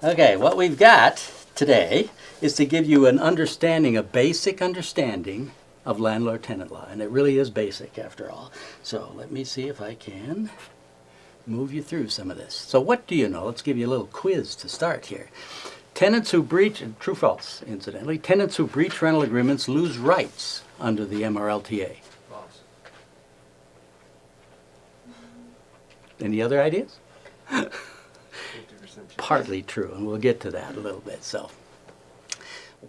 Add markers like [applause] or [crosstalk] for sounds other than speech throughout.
Okay, what we've got today is to give you an understanding, a basic understanding of landlord-tenant law. And it really is basic after all. So let me see if I can move you through some of this. So what do you know? Let's give you a little quiz to start here. Tenants who breach, true false incidentally, tenants who breach rental agreements lose rights under the MRLTA. False. Any other ideas? [laughs] 50% chance. partly true, and we'll get to that a little bit. So,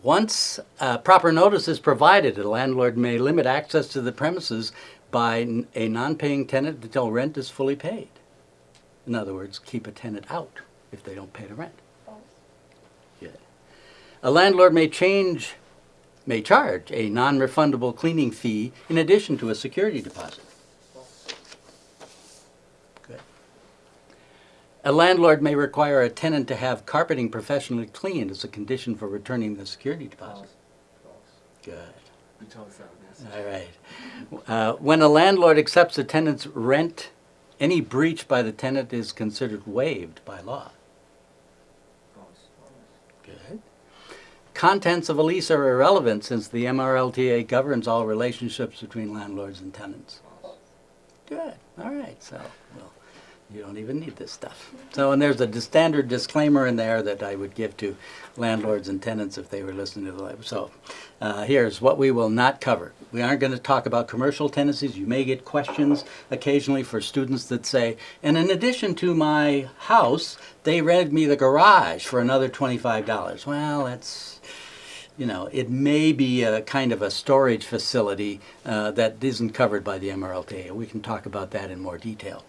once uh, proper notice is provided, a landlord may limit access to the premises by a non-paying tenant until rent is fully paid. In other words, keep a tenant out if they don't pay the rent. Good. A landlord may change, may charge a non-refundable cleaning fee in addition to a security deposit. A landlord may require a tenant to have carpeting professionally cleaned as a condition for returning the security deposit. Good. You told us that. All right. Uh, when a landlord accepts a tenant's rent, any breach by the tenant is considered waived by law. Good. Contents of a lease are irrelevant since the MRLTA governs all relationships between landlords and tenants. Good. All right. So, well, you don't even need this stuff. So, and there's a standard disclaimer in there that I would give to landlords and tenants if they were listening to the live. So, uh, here's what we will not cover. We aren't going to talk about commercial tenancies. You may get questions occasionally for students that say, and in addition to my house, they rented me the garage for another $25. Well, that's you know, it may be a kind of a storage facility uh, that isn't covered by the MRLTA. We can talk about that in more detail.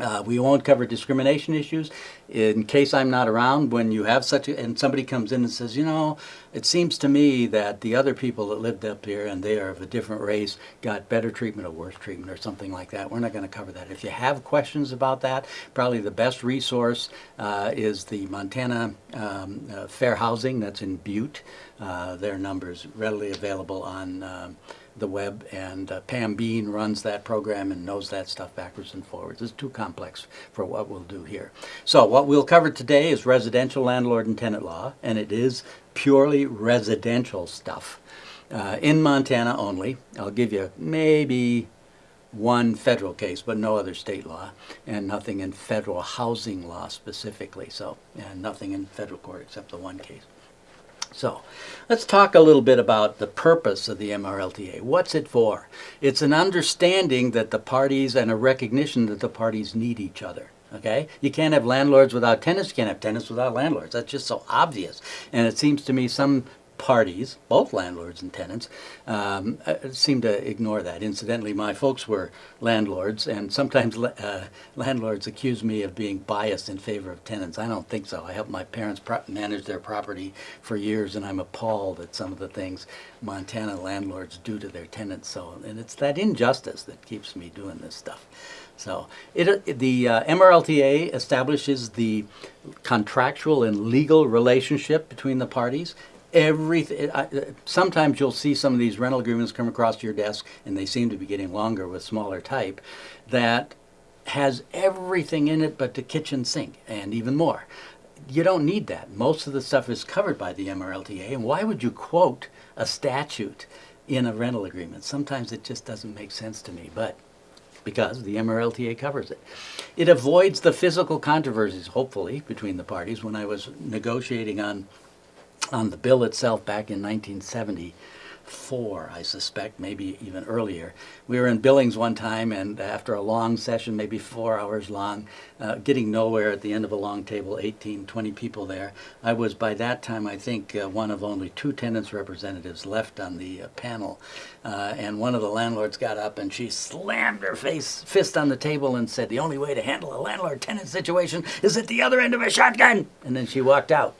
Uh, we won't cover discrimination issues. In case I'm not around, when you have such a, and somebody comes in and says, you know, it seems to me that the other people that lived up here and they are of a different race got better treatment or worse treatment or something like that. We're not going to cover that. If you have questions about that, probably the best resource uh, is the Montana um, uh, Fair Housing that's in Butte. Uh, their number's readily available on um, the web, and uh, Pam Bean runs that program and knows that stuff backwards and forwards. It's too complex for what we'll do here. So what we'll cover today is residential landlord and tenant law, and it is purely residential stuff. Uh, in Montana only. I'll give you maybe one federal case, but no other state law, and nothing in federal housing law specifically. So, and nothing in federal court except the one case. So, let's talk a little bit about the purpose of the MRLTA. What's it for? It's an understanding that the parties and a recognition that the parties need each other. Okay? You can't have landlords without tenants, you can't have tenants without landlords. That's just so obvious. And it seems to me some parties, both landlords and tenants, um, uh, seem to ignore that. Incidentally, my folks were landlords, and sometimes uh, landlords accuse me of being biased in favor of tenants. I don't think so. I helped my parents manage their property for years, and I'm appalled at some of the things Montana landlords do to their tenants. So, and it's that injustice that keeps me doing this stuff. So it, the uh, MRLTA establishes the contractual and legal relationship between the parties. Everything. Sometimes you'll see some of these rental agreements come across your desk, and they seem to be getting longer with smaller type. That has everything in it but the kitchen sink, and even more. You don't need that. Most of the stuff is covered by the MRLTA, and why would you quote a statute in a rental agreement? Sometimes it just doesn't make sense to me, but because the MRLTA covers it. It avoids the physical controversies, hopefully, between the parties. When I was negotiating on on the bill itself back in 1974, I suspect, maybe even earlier. We were in Billings one time, and after a long session, maybe four hours long, uh, getting nowhere at the end of a long table, 18, 20 people there, I was by that time, I think, uh, one of only two tenants representatives left on the uh, panel. Uh, and one of the landlords got up and she slammed her face fist on the table and said, The only way to handle a landlord tenant situation is at the other end of a shotgun. And then she walked out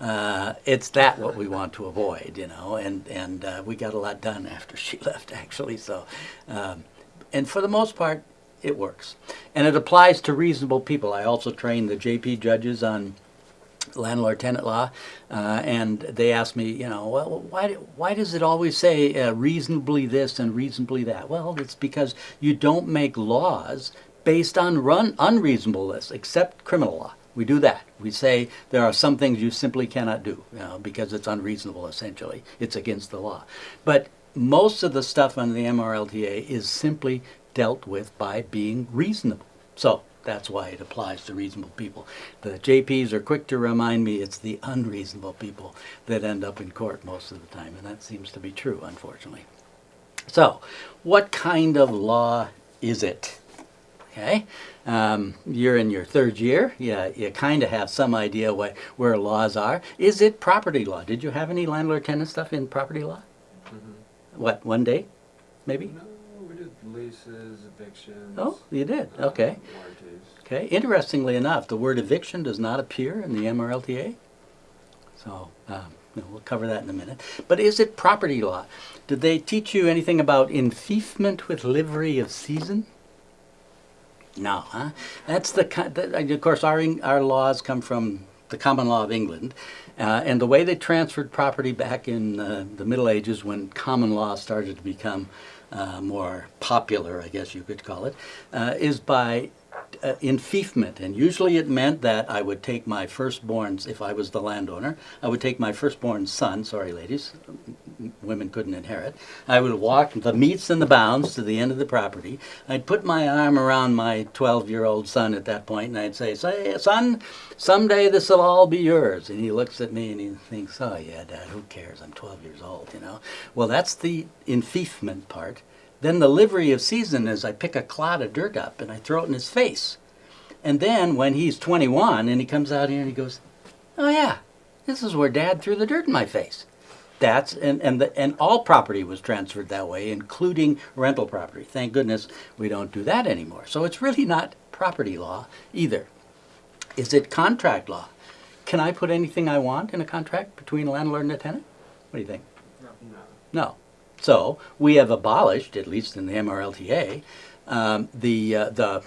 uh, it's that what we want to avoid, you know, and and uh, we got a lot done after [laughs] she left, actually. So, um, and for the most part, it works, and it applies to reasonable people. I also train the JP judges on landlord tenant law, uh, and they ask me, you know, well, why why does it always say uh, reasonably this and reasonably that? Well, it's because you don't make laws based on run unreasonableness, except criminal law. We do that. We say there are some things you simply cannot do you know, because it's unreasonable, essentially. It's against the law. But most of the stuff under the MRLTA is simply dealt with by being reasonable. So that's why it applies to reasonable people. The JPs are quick to remind me it's the unreasonable people that end up in court most of the time, and that seems to be true, unfortunately. So, what kind of law is it? Okay, um, you're in your third year. Yeah, you kind of have some idea what where laws are. Is it property law? Did you have any landlord-tenant stuff in property law? Mhm. What one day, maybe? No, we did leases, evictions. Oh, you did. uh, Okay. Warranties. Okay. Interestingly enough, the word eviction does not appear in the MRLTA. So um, we'll cover that in a minute. But is it property law? Did they teach you anything about enfeoffment with livery of seisin? No, huh? That's the ki- that, uh, of course our our laws come from the common law of England, uh, and the way they transferred property back in uh, the Middle Ages when common law started to become uh, more popular, I guess you could call it, uh, is by uh, enfeoffment, and usually it meant that I would take my firstborns, if I was the landowner, I would take my firstborn son, sorry ladies, women couldn't inherit, I would walk the metes and the bounds to the end of the property, I'd put my arm around my 12-year-old son at that point, and I'd say, say, son, someday this will all be yours, and he looks at me and he thinks, oh yeah, dad, who cares, I'm 12 years old, you know. Well, that's the enfeoffment part. Then the livery of seisin is I pick a clod of dirt up and I throw it in his face. And then when he's 21 and he comes out here and he goes, "Oh yeah, this is where Dad threw the dirt in my face." That's and and the, and all property was transferred that way, including rental property. Thank goodness we don't do that anymore. So it's really not property law either. Is it contract law? Can I put anything I want in a contract between a landlord and a tenant? What do you think? No. No. So we have abolished, at least in the MRLTA, um, the uh, the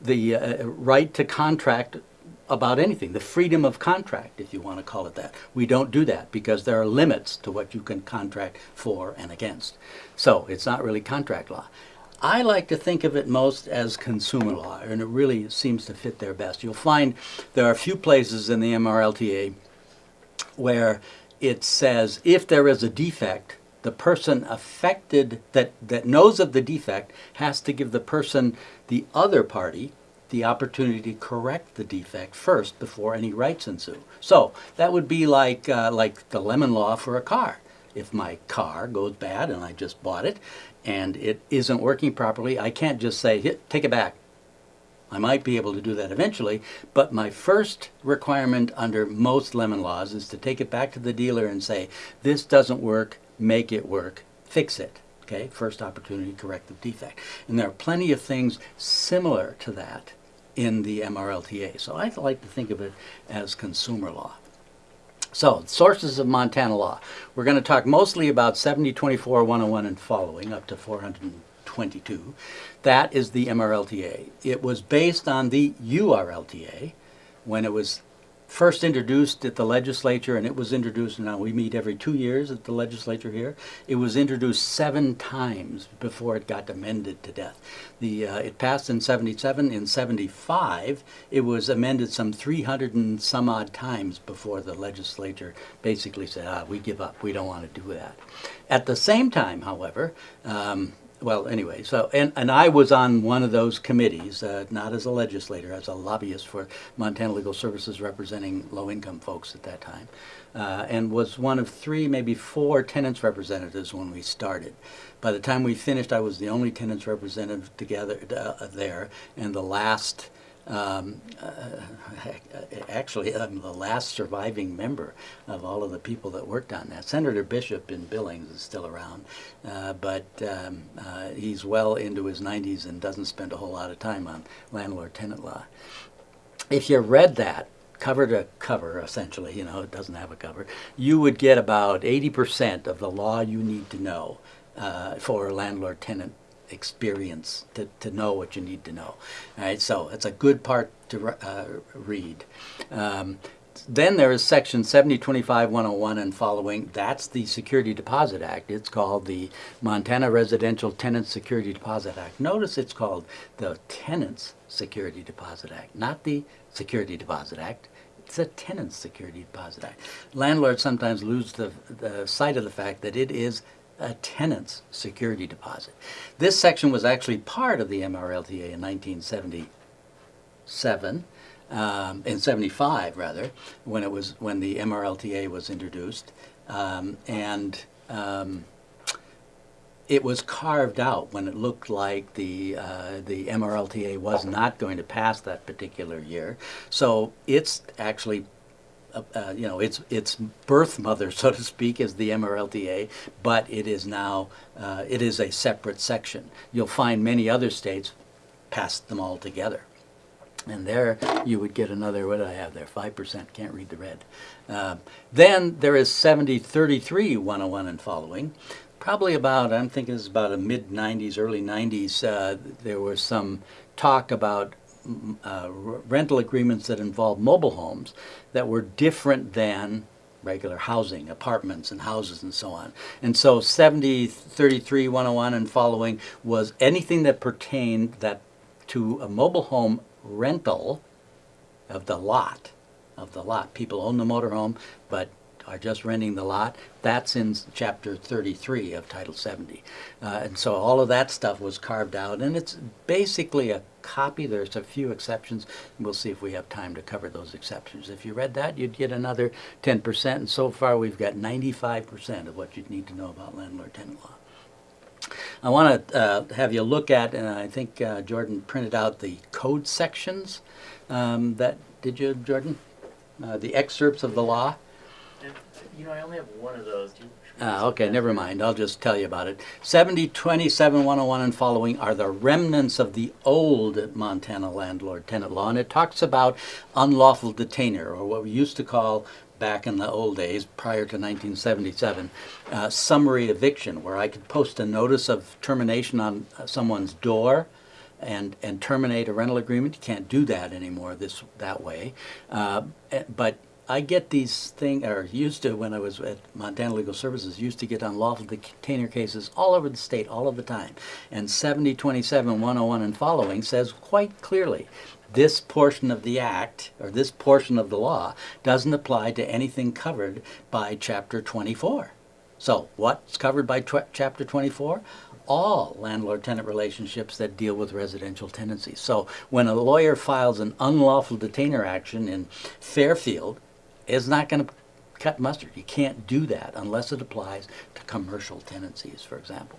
the uh, right to contract about anything, the freedom of contract, if you want to call it that. We don't do that because there are limits to what you can contract for and against. So it's not really contract law. I like to think of it most as consumer law, and it really seems to fit there best. You'll find there are a few places in the MRLTA where it says if there is a defect, the person affected that, that knows of the defect has to give the person, the other party, the opportunity to correct the defect first before any rights ensue. So that would be like, uh, like the lemon law for a car. If my car goes bad and I just bought it and it isn't working properly, I can't just say, take it back. I might be able to do that eventually, but my first requirement under most lemon laws is to take it back to the dealer and say, this doesn't work, make it work, fix it. Okay, first opportunity to correct the defect. And there are plenty of things similar to that in the MRLTA. So I like to think of it as consumer law. So, sources of Montana law. We're going to talk mostly about 7024 101 and following, up to 422. That is the MRLTA. It was based on the URLTA when it was first introduced at the legislature, and it was introduced, now we meet every two years at the legislature here. It was introduced seven times before it got amended to death. The, uh, it passed in 77. In 75, it was amended some 300 and some odd times before the legislature basically said, ah, we give up, we don't want to do that. At the same time, however, um, well, anyway, so, and, and I was on one of those committees, uh, not as a legislator, as a lobbyist for Montana Legal Services representing low-income folks at that time, uh, and was one of three, maybe four tenants representatives when we started. By the time we finished, I was the only tenants representative together uh, there, and the last um, uh, actually, I'm the last surviving member of all of the people that worked on that. Senator Bishop in Billings is still around, uh, but um, uh, he's well into his 90s and doesn't spend a whole lot of time on landlord-tenant law. If you read that, cover to cover, essentially, you know, it doesn't have a cover, you would get about 80% of the law you need to know uh, for landlord-tenant experience to, to know what you need to know. All right, so it's a good part to uh, read. Um, then there is section 7025 101 and following. That's the Security Deposit Act. It's called the Montana Residential Tenant Security Deposit Act. Notice it's called the Tenants Security Deposit Act, not the Security Deposit Act. It's a Tenants Security Deposit Act. Landlords sometimes lose the, the sight of the fact that it is a tenant's security deposit. This section was actually part of the MRLTA in 1977 um, in 75 rather, when it was when the MRLTA was introduced, um, and um, it was carved out when it looked like the uh, the MRLTA was not going to pass that particular year. So it's actually. Uh, you know, its its birth mother, [laughs] so to speak, is the MRLTA, but it is now uh, it is a separate section. You'll find many other states passed them all together. And there you would get another, what did I have there? 5%, can't read the red. Uh, then there is 7033 101 and following. Probably about, I'm thinking it's about a mid 90s, early 90s, uh, there was some talk about uh, rental agreements that involved mobile homes that were different than regular housing, apartments and houses and so on. And so 7033 101 and following was anything that pertained that to a mobile home rental of the lot, of the lot. People own the motorhome, but are just renting the lot. That's in chapter 33 of Title 70. Uh, and so all of that stuff was carved out, and it's basically a copy. There's a few exceptions. We'll see if we have time to cover those exceptions. If you read that, you'd get another 10%, and so far we've got 95% of what you'd need to know about landlord-tenant law. I want to uh, have you look at, and I think uh, Jordan printed out the code sections. Um, that did you, Jordan? Uh, the excerpts of the law. You know, I only have one of those. Do you, Ah, okay, never mind. I'll just tell you about it. 70, 27, 101 and following are the remnants of the old Montana landlord tenant law, and it talks about unlawful detainer, or what we used to call back in the old days, prior to 1977, uh, summary eviction, where I could post a notice of termination on someone's door and and terminate a rental agreement. You can't do that anymore this that way. Uh, eh, but I get these things, or used to when I was at Montana Legal Services, used to get unlawful detainer cases all over the state, all of the time. And 7027 101 and following says quite clearly this portion of the act, or this portion of the law, doesn't apply to anything covered by Chapter 24. So, what's covered by Chapter 24? All landlord-tenant relationships that deal with residential tenancies. So, when a lawyer files an unlawful detainer action in Fairfield, it's not going to cut mustard. You can't do that unless it applies to commercial tenancies, for example.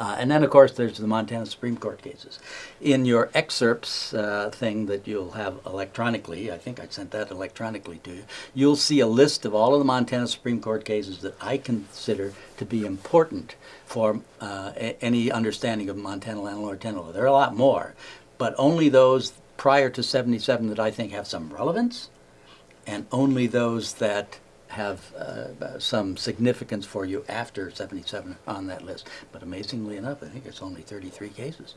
Uh, and then, of course, there's the Montana Supreme Court cases. In your excerpts uh, thing that you'll have electronically, I think I sent that electronically to you, you'll see a list of all of the Montana Supreme Court cases that I consider to be important for uh, any understanding of Montana landlord tenant law. There are a lot more, but only those prior to 77 that I think have some relevance, and only those that have uh, some significance for you after 77 on that list. But amazingly enough, I think it's only 33 cases.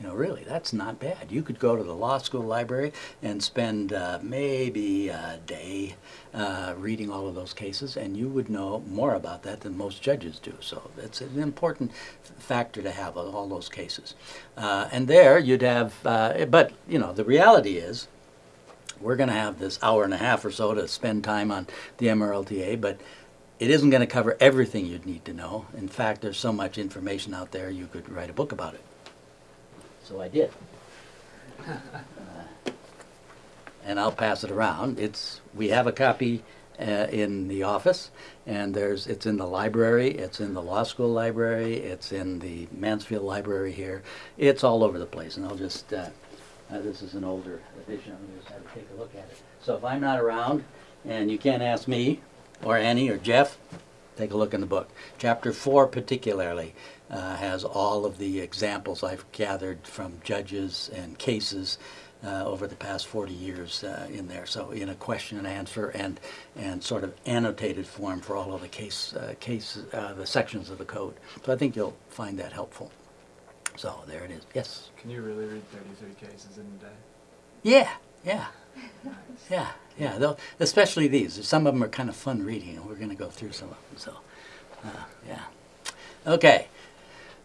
You know, really, that's not bad. You could go to the law school library and spend uh, maybe a day uh, reading all of those cases, and you would know more about that than most judges do. So it's an important factor to have all those cases. Uh, and there you'd have, uh, but you know, the reality is, we're going to have this hour and a half or so to spend time on the MRLTA, but it isn't going to cover everything you'd need to know. In fact, there's so much information out there, you could write a book about it. So I did. Uh, [laughs] and I'll pass it around. It's we have a copy uh, in the office, and there's it's in the library, it's in the law school library, it's in the Mansfield library here. It's all over the place, and I'll just. Uh, uh, this is an older edition. I'm just have to take a look at it. So if I'm not around, and you can't ask me, or Annie, or Jeff, take a look in the book. Chapter four, particularly, uh, has all of the examples I've gathered from judges and cases uh, over the past 40 years uh, in there. So in a question and answer and and sort of annotated form for all of the case uh, case uh, the sections of the code. So I think you'll find that helpful. So there it is. Yes. Can you really read 33 cases in a day? Yeah. Yeah. Yeah, yeah, they'll- especially these. Some of them are kind of fun reading, and we're going to go through some of them. So, uh, yeah. Okay.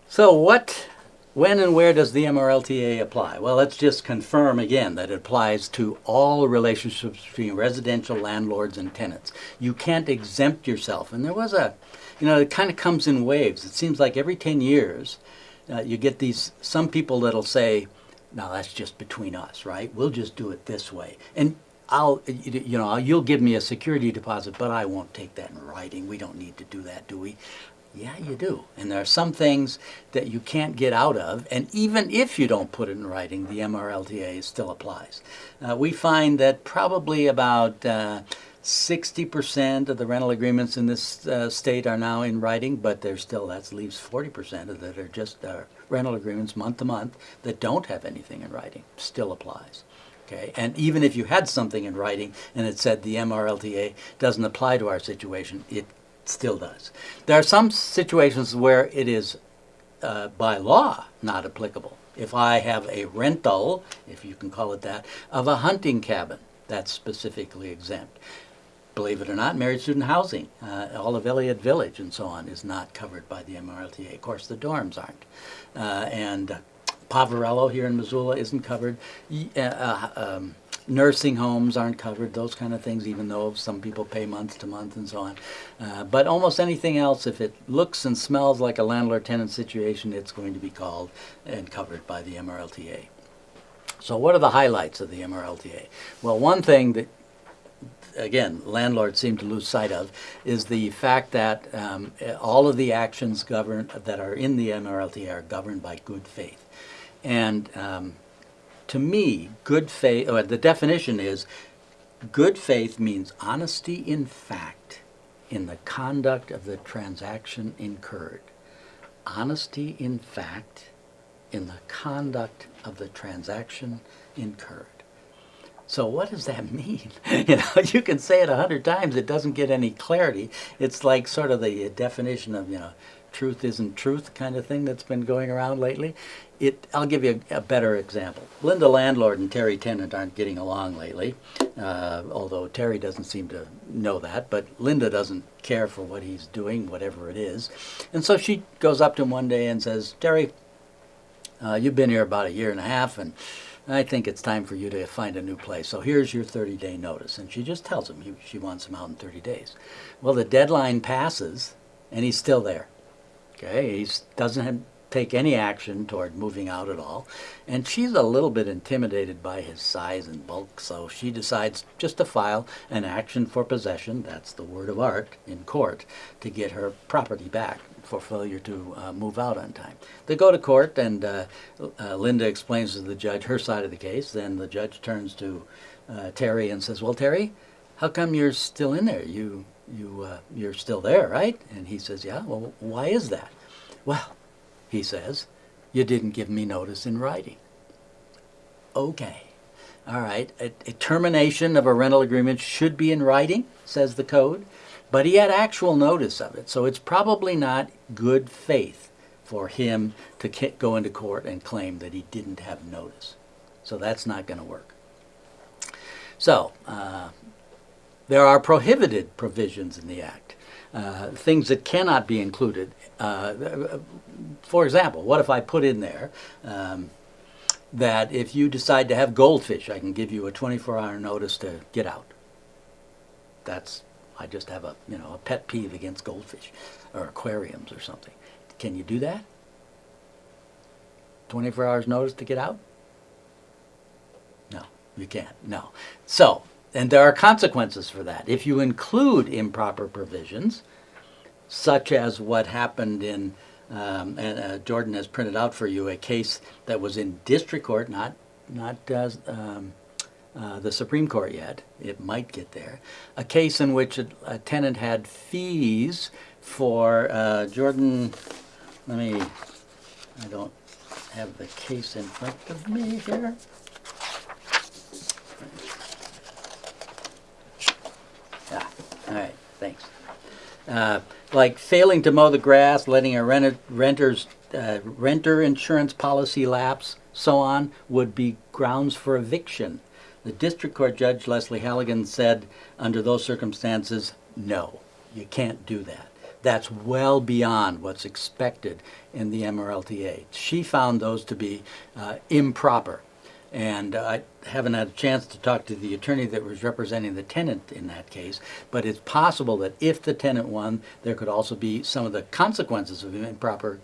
So, what, when, and where does the MRLTA apply? Well, let's just confirm again that it applies to all relationships between residential landlords and tenants. You can't exempt yourself. And there was a, you know, it kind of comes in waves. It seems like every 10 years, uh, you get these, some people that'll say, no, that's just between us, right? We'll just do it this way. And I'll, you you know, you'll give me a security deposit, but I won't take that in writing. We don't need to do that, do we? Yeah, you do. And there are some things that you can't get out of, and even if you don't put it in writing, the MRLTA still applies. Uh, we find that probably about uh, 60% of the rental agreements in this uh, state are now in writing, but there's still, that leaves 40% of that are just uh, rental agreements month to month that don't have anything in writing. Still applies. Okay, and even if you had something in writing and it said the MRLTA doesn't apply to our situation, it still does. There are some situations where it is uh, by law not applicable. If I have a rental, if you can call it that, of a hunting cabin, that's specifically exempt. Believe it or not, married student housing, uh, all of Elliott Village and so on is not covered by the MRLTA. Of course, the dorms aren't. Uh, and Poverello here in Missoula isn't covered. Uh, uh, um, nursing homes aren't covered, those kind of things, even though some people pay month to month and so on. Uh, but almost anything else, if it looks and smells like a landlord-tenant situation, it's going to be called and covered by the MRLTA. So what are the highlights of the MRLTA? Well, one thing that again, landlords seem to lose sight of, is the fact that um, all of the actions governed that are in the MRLTA are governed by good faith. And um, to me, good faith, or the definition is good faith means honesty in fact in the conduct of the transaction incurred. Honesty in fact in the conduct of the transaction incurred. So what does that [laughs] mean? [laughs] You know, you can say it a hundred times, it doesn't get any clarity. It's like sort of the definition of, you know, truth isn't truth kind of thing that's been going around lately. It, I'll give you a, a better example. Linda Landlord and Terry Tennant aren't getting along lately, uh, although Terry doesn't seem to know that, but Linda doesn't care for what he's doing, whatever it is. And so she goes up to him one day and says, Terry, uh, you've been here about a year and a half, and I think it's time for you to find a new place. So here's your 30 day notice. And she just tells him he, she wants him out in 30 days. Well, the deadline passes, and he's still there. Okay, he doesn't have, take any action toward moving out at all. And she's a little bit intimidated by his size and bulk, so she decides just to file an action for possession, that's the word of art, in court to get her property back for failure to uh, move out on time. They go to court, and uh, uh, Linda explains to the judge her side of the case. Then the judge turns to uh, Terry and says, "Well, Terry, how come you're still in there? You you uh, you're still there, right?" And he says, "Yeah. Well, why is that?" Well, he says, "You didn't give me notice in writing." Okay. All right. A, a termination of a rental agreement should be in writing, says the code, but he had actual notice of it. So it's probably not good faith for him to go into court and claim that he didn't have notice. So that's not going to work. So, uh, there are prohibited provisions in the Act, uh, things that cannot be included. Uh, for example, what if I put in there um, that if you decide to have goldfish, I can give you a 24-hour notice to get out? That's I just have a you know a pet peeve against goldfish or aquariums or something. Can you do that? 24 hours notice to get out? No, you can't. No. So, and there are consequences for that. If you include improper provisions, such as what happened in, um, and uh, Jordan has printed out for you a case that was in district court, not not uh, um, uh, the Supreme Court yet. It might get there. A case in which a, a tenant had fees for uh, Jordan. Let me. I don't have the case in front of me here. Yeah. All right. Thanks. Uh, like failing to mow the grass, letting a renter, renter's uh, renter insurance policy lapse, so on, would be grounds for eviction. The district court judge, Leslie Halligan, said under those circumstances, no, you can't do that. That's well beyond what's expected in the MRLTA. She found those to be uh, improper. And I haven't had a chance to talk to the attorney that was representing the tenant in that case, but it's possible that if the tenant won, there could also be some of the consequences of improper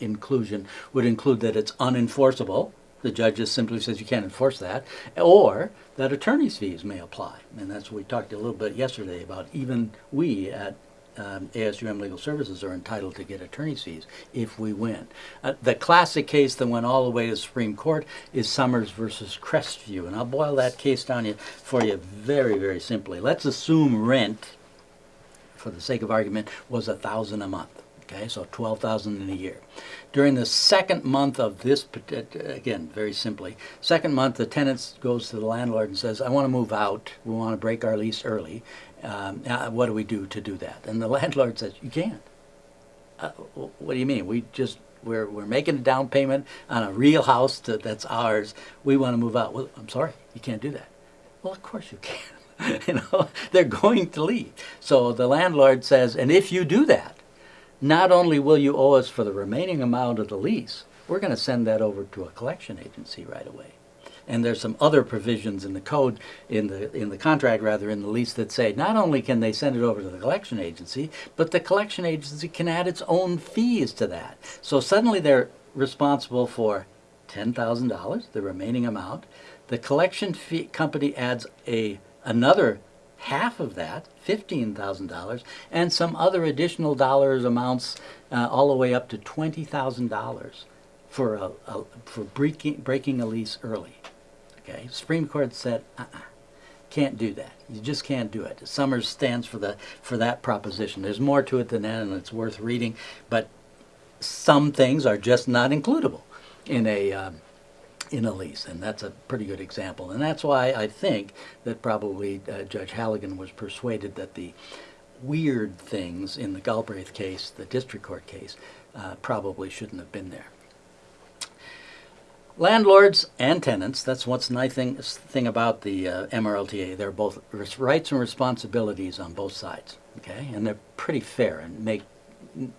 inclusion would include that it's unenforceable. The judge just simply says you can't enforce that, or that attorney's fees may apply. And that's what we talked a little bit yesterday about. Even we at um, ASUM Legal Services are entitled to get attorney's fees if we win. Uh, the classic case that went all the way to the Supreme Court is Summers versus Crestview, and I'll boil that case down for you very, very simply. Let's assume rent, for the sake of argument, was a thousand a month. Okay, so twelve thousand in a year. During the second month of this, again, very simply, second month, the tenant goes to the landlord and says, "I want to move out. We want to break our lease early. Um, uh, what do we do to do that?" And the [laughs] landlord says, "You can't." Uh, what do you mean? We just we're we're making a down payment on a real house that, that's ours. We want to move out. Well, I'm sorry, you can't do that. Well, of course you can. [laughs] you know, [laughs] they're going to leave. So the landlord says, and if you do that, not only will you owe us for the remaining amount of the lease, we're going to send that over to a collection agency right away. And there's some other provisions in the code, in the in the contract rather, in the lease that say not only can they send it over to the collection agency, but the collection agency can add its own fees to that. So suddenly they're responsible for ten thousand dollars, the remaining amount. The collection fee company adds a another half of that, fifteen thousand dollars, and some other additional dollars amounts, uh, all the way up to twenty thousand dollars for a, a for breaking breaking a lease early. Okay, Supreme Court said, uh-uh, can't do that. You just can't do it. Summers stands for the for that proposition. There's more to it than that, and it's worth reading. But some things are just not includable in a um, in a lease, and that's a pretty good example. And that's why I think that probably uh, Judge Halligan was persuaded that the weird things in the Galbraith case, the district court case, uh, probably shouldn't have been there. Landlords and tenants, that's what's nice thing, thing about the uh, MRLTA. They're both res- rights and responsibilities on both sides, okay? And they're pretty fair and make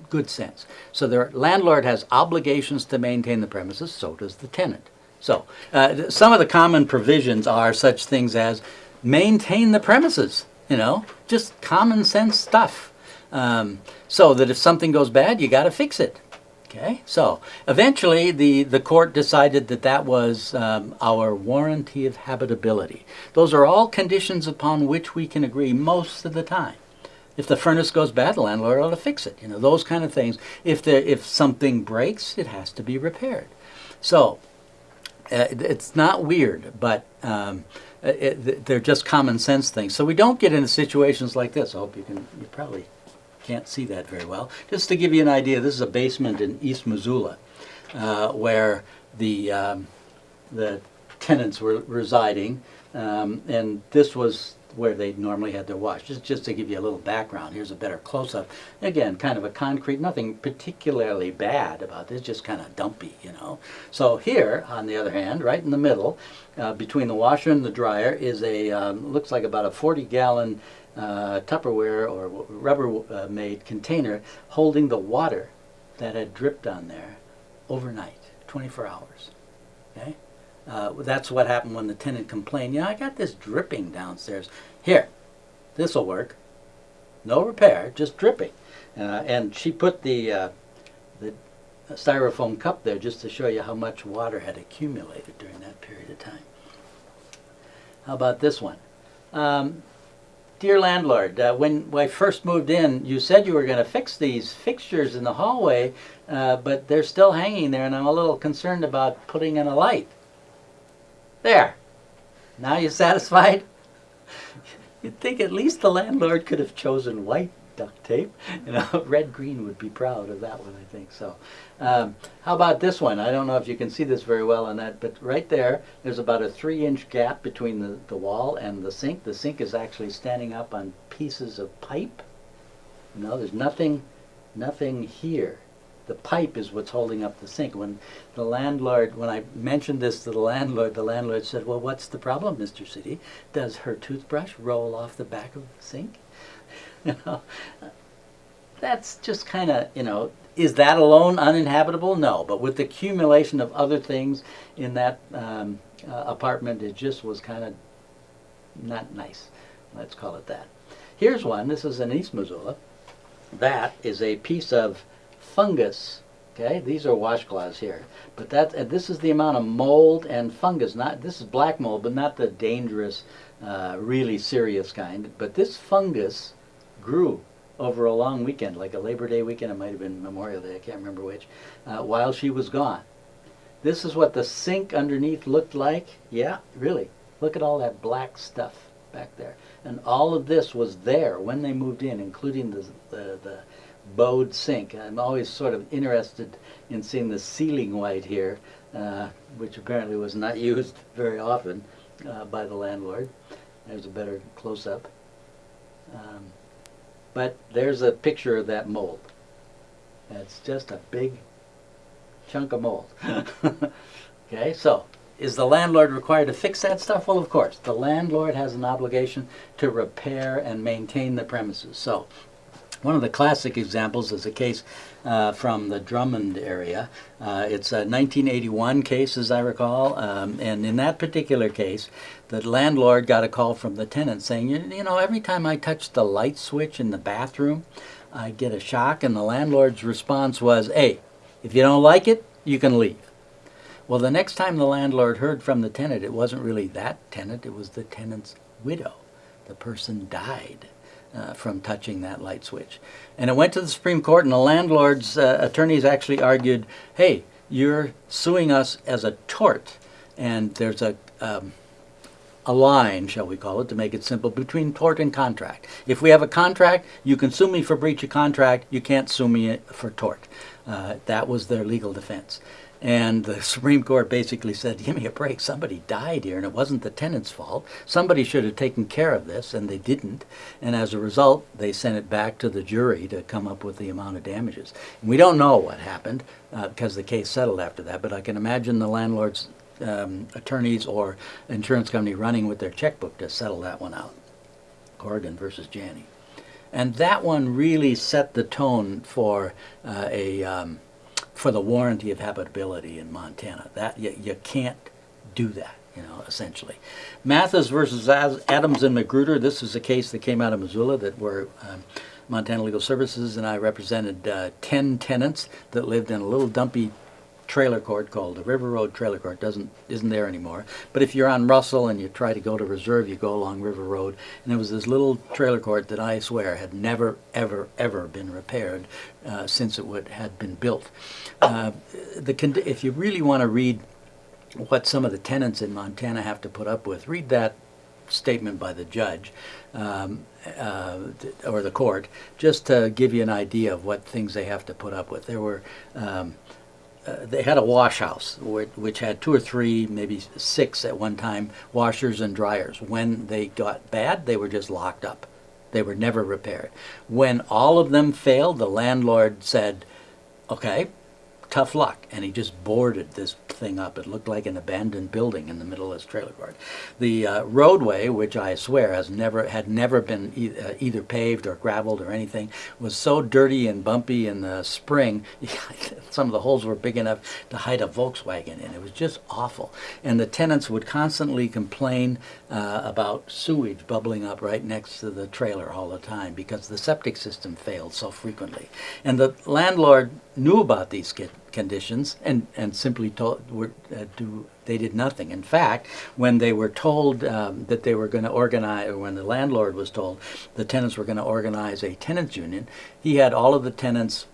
good sense. So the landlord has obligations to maintain the premises, so does the tenant. So uh, some of the common provisions are such things as maintain the premises, you know, just common sense stuff. Um, so that if something goes bad, you got to fix it. Okay, so eventually the, the court decided that that was um, our warranty of habitability. Those are all conditions upon which we can agree most of the time. If the furnace goes bad, the landlord ought to fix it. You know those kind of things. If there if something breaks, it has to be repaired. So it's not weird, but um, it- they're just common sense things. So we don't get into situations like this. I hope you can. You probably can't see that very well. Just to give you an idea, this is a basement in East Missoula, uh, where the um, the tenants were residing, um, and this was where they normally had their wash. Just just to give you a little background, here's a better close-up. Again, kind of a concrete, nothing particularly bad about this, just kind of dumpy, you know. So here, on the other hand, right in the middle, uh, between the washer and the dryer, is a um, looks like about a 40-gallon uh, Tupperware or Rubbermaid container holding the water that had dripped on there overnight, 24 hours. Okay, uh, that's what happened when the tenant complained. Yeah, I got this dripping downstairs. Here, this will work. No repair, just dripping. Uh, and she put the uh, the styrofoam cup there just to show you how much water had accumulated during that period of time. How about this one? Um, Dear landlord, uh, when I first moved in, you said you were going to fix these fixtures in the hallway, uh, but they're still hanging there, and I'm a little concerned about putting in a light. There. Now you satisfied? You'd think at least the landlord could have chosen white duct tape. You know, [laughs] red green would be proud of that one, I think. So, um, how about this one? I don't know if you can see this very well on that, but right there, there's about a three-inch gap between the, the wall and the sink. The sink is actually standing up on pieces of pipe. No, there's nothing, nothing here the pipe is what's holding up the sink. When the landlord, when I mentioned this to the landlord, the landlord said, well, what's the problem, Mr. Sitte? Does her toothbrush roll off the back of the sink? [laughs] You know, that's just kind of, you know, is that alone uninhabitable? No, but with the accumulation of other things in that um, uh, apartment, it just was kind of not nice. Let's call it that. Here's one. This is in East Missoula. That is a piece of fungus. Okay, these are washcloths here, but that uh, this is the amount of mold and fungus. Not this is black mold, but not the dangerous, uh, really serious kind. But this fungus grew over a long weekend, like a Labor Day weekend. It might have been Memorial Day. I can't remember which. Uh, while she was gone, this is what the sink underneath looked like. Yeah, really. Look at all that black stuff back there. And all of this was there when they moved in, including the, the, the bowed sink. I'm always sort of interested in seeing the ceiling white here, uh, which apparently was not [laughs] used very often uh, by the landlord. There's a better close-up. Um, but there's a picture of that mold. It's just a big chunk of mold. [laughs] okay, so is the landlord required to fix that stuff? Well, of course. The landlord has an obligation to repair and maintain the premises. So, one of the classic examples is a case uh, from the Drummond area. Uh, it's a 1981 case, as I recall, um, and in that particular case, the landlord got a call from the tenant saying, you, you know, every time I touch the light switch in the bathroom, I get a shock, and the landlord's response was, hey, if you don't like it, you can leave. Well, the next time the landlord heard from the tenant, it wasn't really that tenant, it was the tenant's widow. The person died uh, from touching that light switch. And it went to the Supreme Court, and the landlord's uh, attorneys actually argued hey, you're suing us as a tort. And there's a, um, a line, shall we call it, to make it simple, between tort and contract. If we have a contract, you can sue me for breach of contract, you can't sue me for tort. Uh, that was their legal defense. And the Supreme Court basically said, give me a break. Somebody died here, and it wasn't the tenant's fault. Somebody should have taken care of this, and they didn't. And as a result, they sent it back to the jury to come up with the amount of damages. And we don't know what happened uh, because the case settled after that, but I can imagine the landlord's um, attorneys or insurance company running with their checkbook to settle that one out. Corrigan versus Janney. And that one really set the tone for uh, a... Um, for the warranty of habitability in Montana. That you, you can't do that, you know, essentially. Mathis versus Adams and Magruder. This is a case that came out of Missoula that were um, Montana Legal Services and I represented uh, 10 tenants that lived in a little dumpy trailer court called the River Road Trailer Court doesn't isn't there anymore. But if you're on Russell and you try to go to Reserve, you go along River Road, and there was this little trailer court that I swear had never, ever, ever been repaired uh, since it would had been built. Uh, the if you really want to read what some of the tenants in Montana have to put up with, read that statement by the judge um, uh, or the court, just to give you an idea of what things they have to put up with. There were um, uh, they had a wash house which, which, had two or three, maybe six at one time, washers and dryers. When they got bad, they were just locked up. They were never repaired. When all of them failed, the landlord said, okay, tough luck. And he just boarded this thing up. It looked like an abandoned building in the middle of this trailer park. The uh, roadway, which I swear has never had never been e uh, either paved or graveled or anything, was so dirty and bumpy in the spring. [laughs] some of the holes were big enough to hide a Volkswagen in. It was just awful. And the tenants would constantly complain uh, about sewage bubbling up right next to the trailer all the time because the septic system failed so frequently. And the landlord knew about these conditions and, and simply told, were, uh, do, they did nothing. In fact, when they were told um, that they were going to organize, or when the landlord was told the tenants were going to organize a tenants union, he had all of the tenants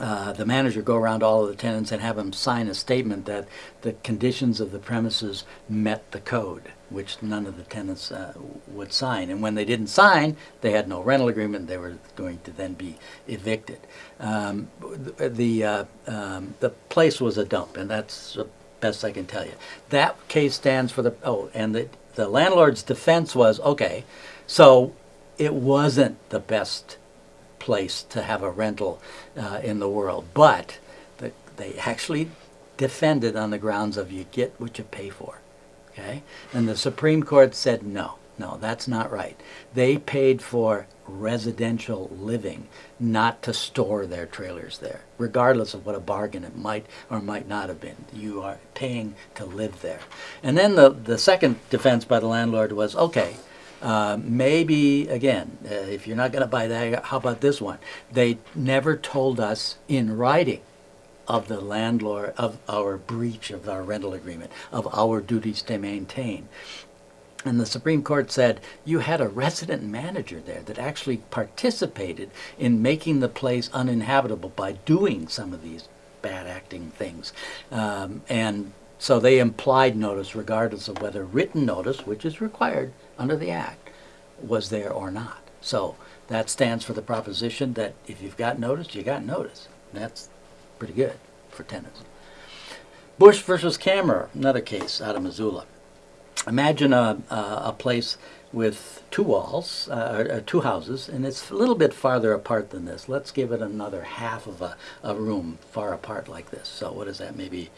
uh, the manager go around all of the tenants and have them sign a statement that the conditions of the premises met the code, which none of the tenants uh, would sign. And when they didn't sign, they had no rental agreement. They were going to then be evicted. Um, the the, uh, um, the place was a dump, and that's the best I can tell you. That case stands for the oh, and the the landlord's defense was okay, so it wasn't the best place to have a rental uh, in the world, but the, they actually defended on the grounds of you get what you pay for. Okay? And the Supreme Court said no, no, that's not right. They paid for residential living, not to store their trailers there, regardless of what a bargain it might or might not have been. You are paying to live there. And then the, the second defense by the landlord was okay, uh, maybe, again, uh, if you're not going to buy that, how about this one? They never told us in writing of the landlord, of our breach of our rental agreement, of our duties to maintain. And the Supreme Court said you had a resident manager there that actually participated in making the place uninhabitable by doing some of these bad acting things. Um, and so they implied notice regardless of whether written notice, which is required under the Act, was there or not. So that stands for the proposition that if you've got notice, you got notice. That's pretty good for tenants. Bush versus Cameron, another case out of Missoula. Imagine a, a, place with two walls, uh, or two houses, and it's a little bit farther apart than this. Let's give it another half of a, a room far apart like this. So what is that, maybe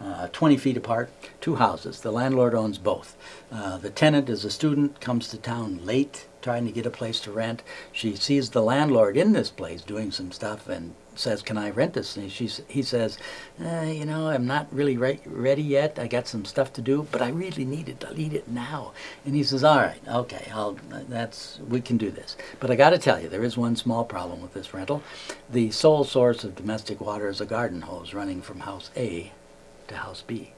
uh, 20 feet apart, two houses. The landlord owns both. Uh, the tenant is a student, comes to town late, trying to get a place to rent. She sees the landlord in this place doing some stuff and says, "Can I rent this?" And she's, he says, uh, "You know, I'm not really re- ready yet. I got some stuff to do, but I really need it. I need it now." And he says, "All right, okay, I'll, that's we can do this. But I got to tell you, there is one small problem with this rental. The sole source of domestic water is a garden hose running from house A to house B.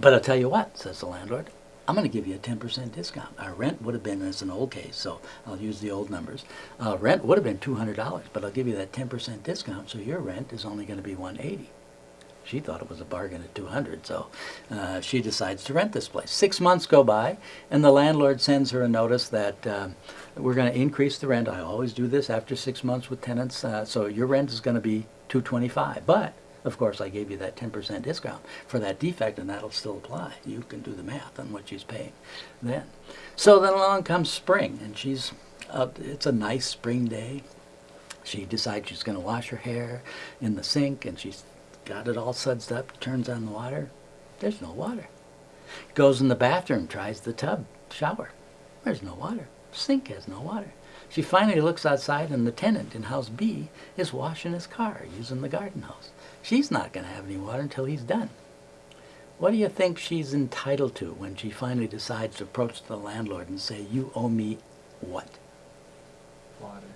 But I'll tell you what," says the landlord. I'm going to give you a 10% discount. Our rent would have been, it's an old case, so I'll use the old numbers. Uh, rent would have been $200, but I'll give you that 10% discount, so your rent is only going to be 180. She thought it was a bargain at 200, so uh, she decides to rent this place. Six months go by, and the landlord sends her a notice that um, we're going to increase the rent. I always do this after six months with tenants, uh, so your rent is going to be 225. But of course, I gave you that 10% discount for that defect, and that'll still apply. You can do the math on what she's paying then. So then along comes spring, and she's, uh, it's a nice spring day. She decides she's going to wash her hair in the sink, and she's got it all sudsed up, turns on the water. There's no water. Goes in the bathroom, tries the tub shower. There's no water. Sink has no water. She finally looks outside, and the tenant in house B is washing his car using the garden hose. She's not going to have any water until he's done. What do you think she's entitled to when she finally decides to approach the landlord and say, you owe me what? Water.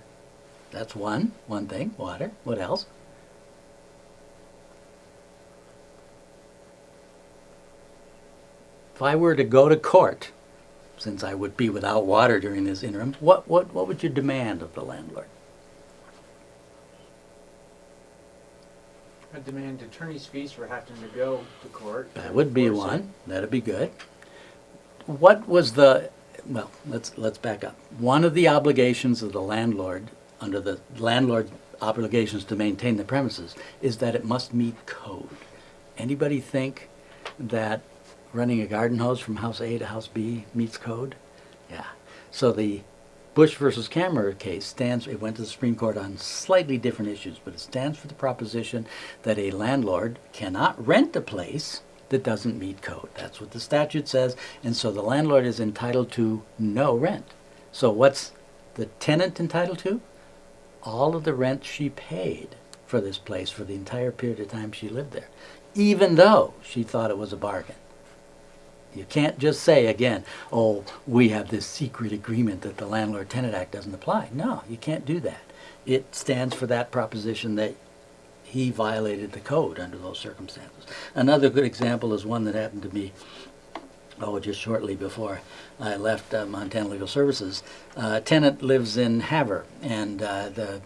That's one, one thing, water. What else? If I were to go to court, since I would be without water during this interim, what, what, what would you demand of the landlord? I demand attorney's fees for having to go to court. That would be one. That'd be good. What was the, well, let's, let's back up. One of the obligations of the landlord, under the landlord obligations to maintain the premises, is that it must meet code. Anybody think that running a garden hose from house A to house B meets code? Yeah. So the Bush versus Cameron case stands, it went to the Supreme Court on slightly different issues, but it stands for the proposition that a landlord cannot rent a place that doesn't meet code. That's what the statute says, and so the landlord is entitled to no rent. So what's the tenant entitled to? All of the rent she paid for this place for the entire period of time she lived there, even though she thought it was a bargain. You can't just say again, oh, we have this secret agreement that the Landlord Tenant Act doesn't apply. No, you can't do that. It stands for that proposition that he violated the code under those circumstances. Another good example is one that happened to me, oh, just shortly before I left uh, Montana Legal Services. Uh, tenant lives in Havre, and uh, the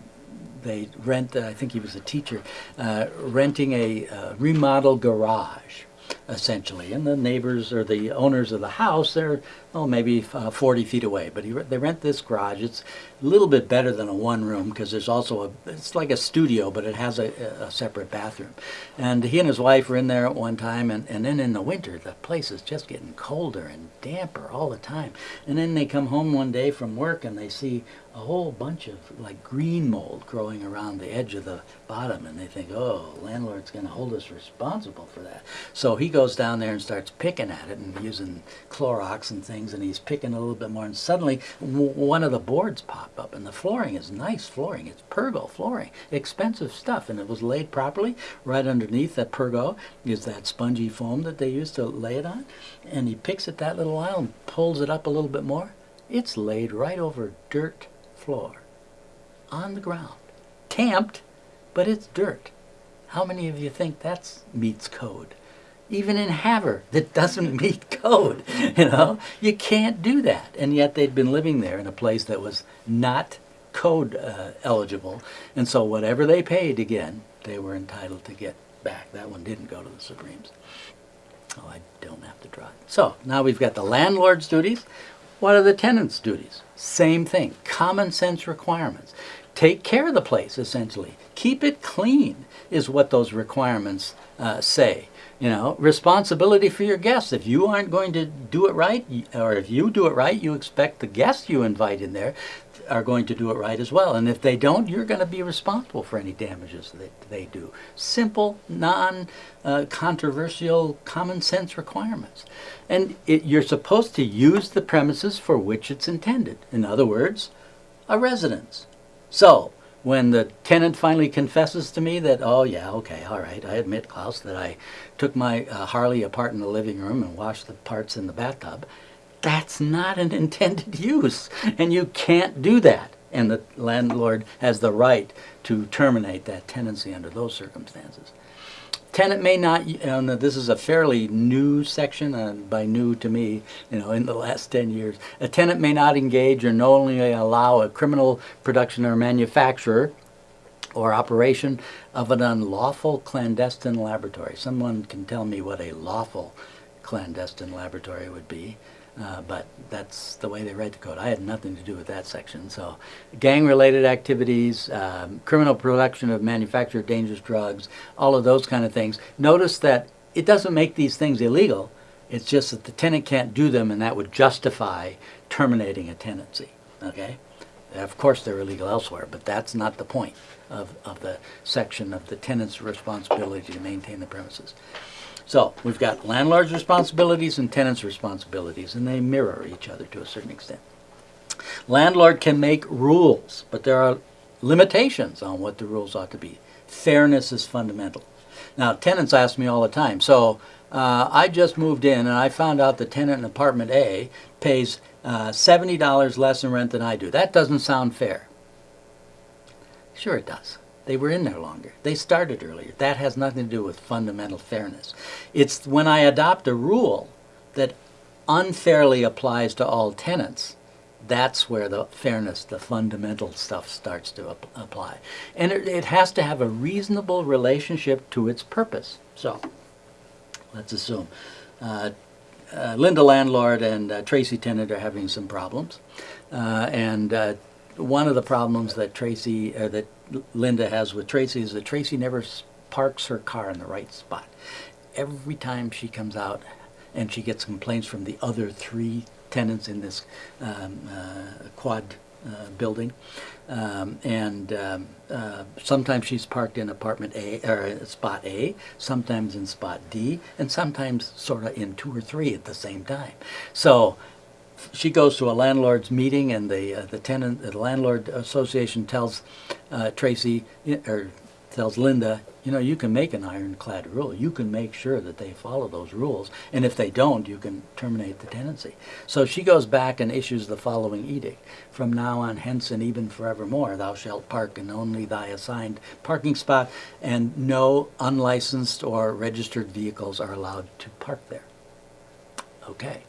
they rent, uh, I think he was a teacher, uh, renting a uh, remodel garage essentially. And the neighbors or the owners of the house, they're oh maybe uh, 40 feet away. But they rent this garage. It's a little bit better than a one room because there's also a it's like a studio, but it has a, a separate bathroom. And he and his wife were in there at one time, and, and then in the winter the place is just getting colder and damper all the time. And then they come home one day from work and they see a whole bunch of like green mold growing around the edge of the bottom and they think, oh, landlord's gonna hold us responsible for that. So he goes down there and starts picking at it and using Clorox and things and he's picking a little bit more and suddenly one of the boards pop up and the flooring is nice flooring. It's Pergo flooring, expensive stuff and it was laid properly. Right underneath that Pergo is that spongy foam that they used to lay it on and he picks it that little while and pulls it up a little bit more. It's laid right over dirt floor on the ground. Tamped, but it's dirt. How many of you think that's meets code? Even in Havre, that doesn't [laughs] meet code. You know, you can't do that. And yet they'd been living there in a place that was not code uh, eligible, and so whatever they paid again, they were entitled to get back. That one didn't go to the Supremes. Oh, I don't have to drive. So now we've got the landlord's duties. What are the tenant's duties? Same thing. Common sense requirements. Take care of the place, essentially. Keep it clean is what those requirements uh, say. You know, responsibility for your guests. If you aren't going to do it right, or if you do it right, you expect the guests you invite in there are going to do it right as well. And if they don't, you're going to be responsible for any damages that they do. Simple, non uh, controversial, common sense requirements. And it, you're supposed to use the premises for which it's intended. In other words, a residence. So, when the tenant finally confesses to me that, oh, yeah, okay, all right, I admit, Klaus, that I took my uh, Harley apart in the living room and washed the parts in the bathtub, that's not an [laughs] intended use. And you can't do that. And the landlord has the right to terminate that tenancy under those circumstances. Tenant may not, and this is a fairly new section, uh, by new to me, you know, in the last 10 years. A tenant may not engage or knowingly allow a criminal production or manufacturer or operation of an unlawful clandestine laboratory. Someone can tell me what a lawful clandestine laboratory would be, uh, but that's the way they write the code. I had nothing to do with that section. So, gang-related activities, um, criminal production of manufactured dangerous drugs, all of those kind of things. Notice that it doesn't make these things illegal. It's just that the tenant can't do them, and that would justify terminating a tenancy. Okay. Of course, they're illegal elsewhere, but that's not the point of, of the section of the tenant's responsibility to maintain the premises. So we've got landlord's responsibilities and tenant's responsibilities, and they mirror each other to a certain extent. Landlord can make rules, but there are limitations on what the rules ought to be. Fairness is fundamental. Now, tenants ask me all the time, so uh, I just moved in and I found out the tenant in apartment A pays uh, $70 less in rent than I do. That doesn't sound fair. Sure, it does. They were in there longer. They started earlier. That has nothing to do with fundamental fairness. It's when I adopt a rule that unfairly applies to all tenants, that's where the fairness, the fundamental stuff starts to ap- apply. And it, it has to have a reasonable relationship to its purpose. So, let's assume uh, uh, Linda landlord and uh, Tracy tenant are having some problems, uh, and uh, one of the problems that Tracy uh, that Linda has with Tracy is that Tracy never parks her car in the right spot. Every time she comes out, and she gets complaints from the other three tenants in this um, uh, quad uh, building. Um, and um, uh, sometimes she's parked in apartment A or spot A, sometimes in spot D, and sometimes sort of in two or three at the same time. So she goes to a landlord's meeting, and the uh, the tenant, the landlord association tells uh, Tracy or tells Linda, you know, you can make an ironclad rule. You can make sure that they follow those rules, and if they don't, you can terminate the tenancy. So she goes back and issues the following edict: From now on, hence, and even forevermore, thou shalt park in only thy assigned parking spot, and no unlicensed or registered vehicles are allowed to park there. Okay.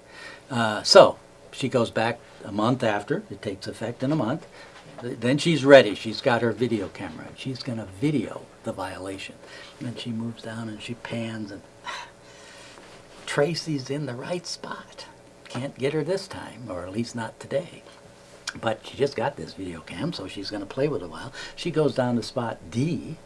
Uh, so she goes back a month after, it takes effect in a month. Then she's ready. She's got her video camera. She's going to video the violation. And then she moves down and she pans and [sighs] Tracy's in the right spot. Can't get her this time, or at least not today. But she just got this video cam, so she's going to play with it a while. She goes down to spot D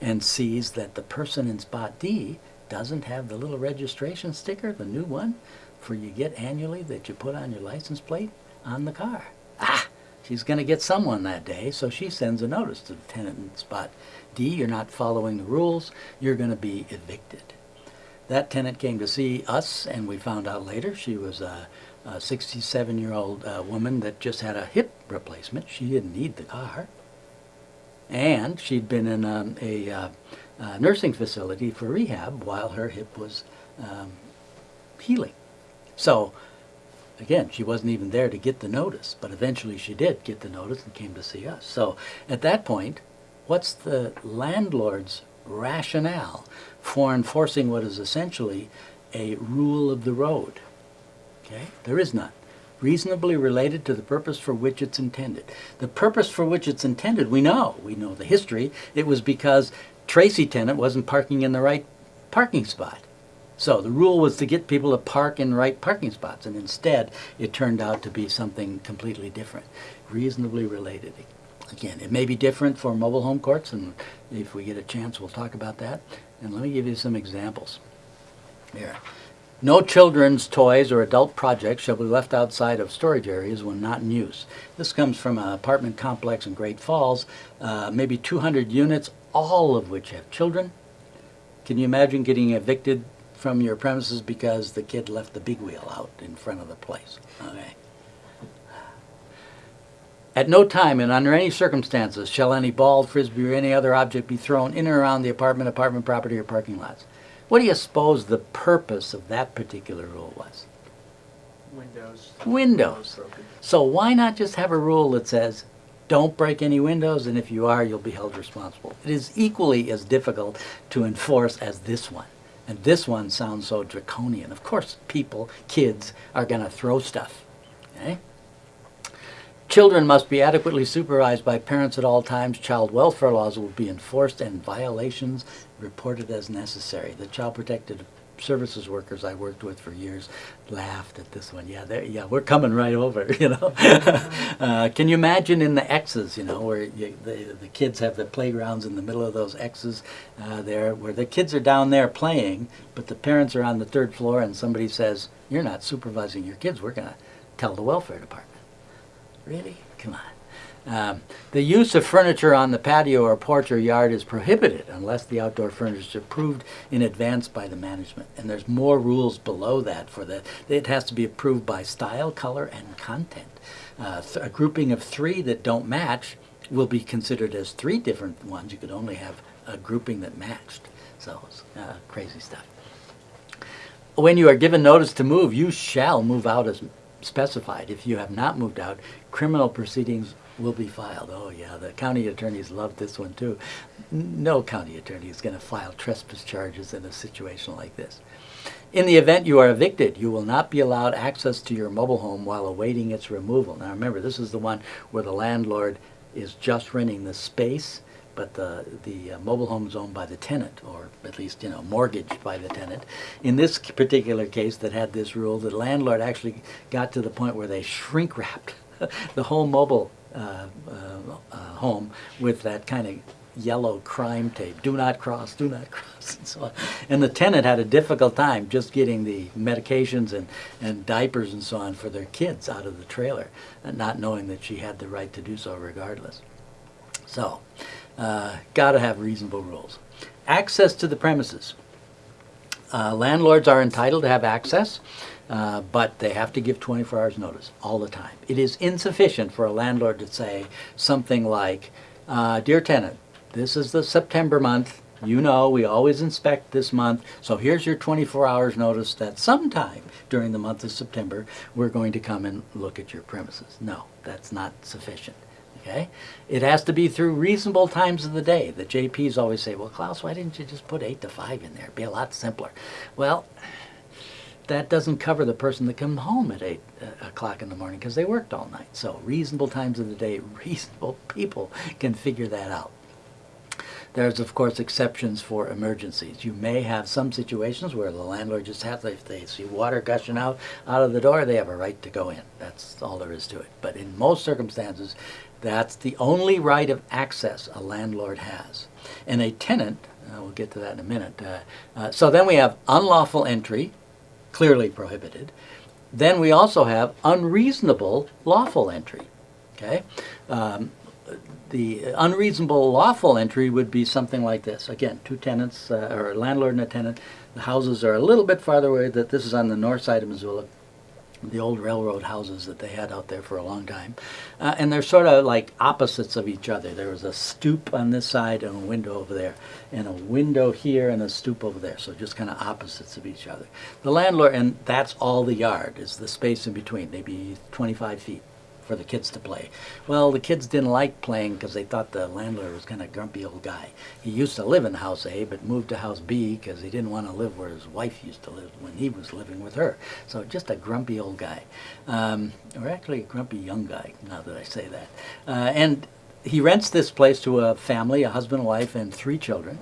and sees that the person in spot D doesn't have the little registration sticker, the new one, for you get annually that you put on your license plate on the car. Ah! She's going to get someone that day, so she sends a notice to the tenant in spot D. You're not following the rules. You're going to be evicted. That tenant came to see us, and we found out later she was a, a 67 year old uh, woman that just had a hip replacement. She didn't need the car. And she'd been in um, a, uh, uh, nursing facility for rehab while her hip was um, healing. So, again, she wasn't even there to get the notice, but eventually she did get the notice and came to see us. So, at that point, what's the landlord's rationale for enforcing what is essentially a rule of the road? Okay, there is none. Reasonably related to the purpose for which it's intended. The purpose for which it's intended, we know. We know the history. It was because Tracy tenant wasn't parking in the right parking spot. So the rule was to get people to park in right parking spots, and instead it turned out to be something completely different, reasonably related. Again, it may be different for mobile home courts, and if we get a chance, we'll talk about that. And let me give you some examples. Here. No children's toys or adult projects shall be left outside of storage areas when not in use. This comes from an apartment complex in Great Falls, uh, maybe 200 units, all of which have children. Can you imagine getting evicted from your premises because the kid left the big wheel out in front of the place? Okay. At no time and under any circumstances shall any ball, frisbee, or any other object be thrown in or around the apartment, apartment property, or parking lots. What do you suppose the purpose of that particular rule was? Windows. Windows. So why not just have a rule that says, don't break any windows, and if you are, you'll be held responsible? It is equally as difficult to enforce as this one. And this one sounds so draconian. Of course, people, kids, are going to throw stuff. Okay? Children must be adequately supervised by parents at all times. Child welfare laws will be enforced and violations reported as necessary. The child protective services workers I worked with for years laughed at this one. Yeah, they're- yeah, we're coming right over. [laughs] You know, uh, can you imagine in the X's? You know, where you, the the kids have the playgrounds in the middle of those X's uh, there, where the kids are down there playing, but the parents are on the third floor, and somebody says, "You're not supervising your kids. We're going to tell the welfare department." Really? Come on. Um, the use of furniture on the patio or porch or yard is prohibited unless the outdoor furniture is approved in advance by the management. And there's more rules below that for that. It has to be approved by style, color, and content. Uh, a grouping of three that don't match will be considered as three different ones. You could only have a grouping that matched. So, uh, crazy stuff. When you are given notice to move, you shall move out as specified. If you have not moved out, criminal proceedings will be filed. Oh yeah, the county attorneys love this one too. No county attorney is going to file trespass charges in a situation like this. In the event you are evicted, you will not be allowed access to your mobile home while awaiting its removal. Now remember, this is the one where the landlord is just renting the space, but the, the uh, mobile home is owned by the tenant, or at least, you know, mortgaged by the tenant. In this particular case that had this rule, the landlord actually got to the point where they shrink wrapped [laughs] the whole mobile home with that kind of yellow crime tape. Do not cross, do not [laughs] cross, and so on. And the tenant had a difficult time just getting the medications and, and diapers and so on for their kids out of the trailer, not knowing that she had the right to do so regardless. So, uh, got to have reasonable rules. Access to the premises. Uh, landlords are entitled to have access, uh, but they have to give 24 hours notice all the time. It is insufficient for a landlord to say something like, uh, Dear tenant, this is the September month. You know, we always inspect this month, so here's your 24 hours notice that sometime during the month of September, we're going to come and look at your premises. No, that's not sufficient. Okay? It has to be through reasonable times of the day. The JPs always say, well, Klaus, why didn't you just put 8 to 5 in there? It'd be a lot simpler. Well, that doesn't cover the person that comes home at 8 uh, o'clock in the morning because they worked all night. So reasonable times of the day, [laughs] reasonable people can figure that out. There's, of course, exceptions for emergencies. You may have some situations where the landlord just has, if they see water gushing out, out of the door, they have a right to go in. That's all there is to it. But in most circumstances, that's the only right of access a landlord has. And a tenant, uh, we'll get to that in a minute. Uh, uh, so then we have unlawful entry, clearly prohibited. Then we also have unreasonable lawful entry. Okay? Um, the unreasonable lawful entry would be something like this. Again, two tenants, uh, or a landlord and a tenant. The houses are a little bit farther away. That this is on the north side of Missoula, the old railroad houses that they had out there for a long time, uh, and they're sort of like opposites of each other. There was a stoop on this side and a window over there, and a window here and a stoop over there. So just kind of opposites of each other. The landlord, and that's all the yard is the space in between, maybe 25 feet for the kids to play. Well, the kids didn't like playing because they thought the landlord was kind of grumpy old guy. He used to live in house A, but moved to house B because he didn't want to live where his wife used to live when he was living with her. So just a grumpy old guy, um, or actually a grumpy young guy. Now that I say that, uh, and he rents this place to a family, a husband, wife, and three children,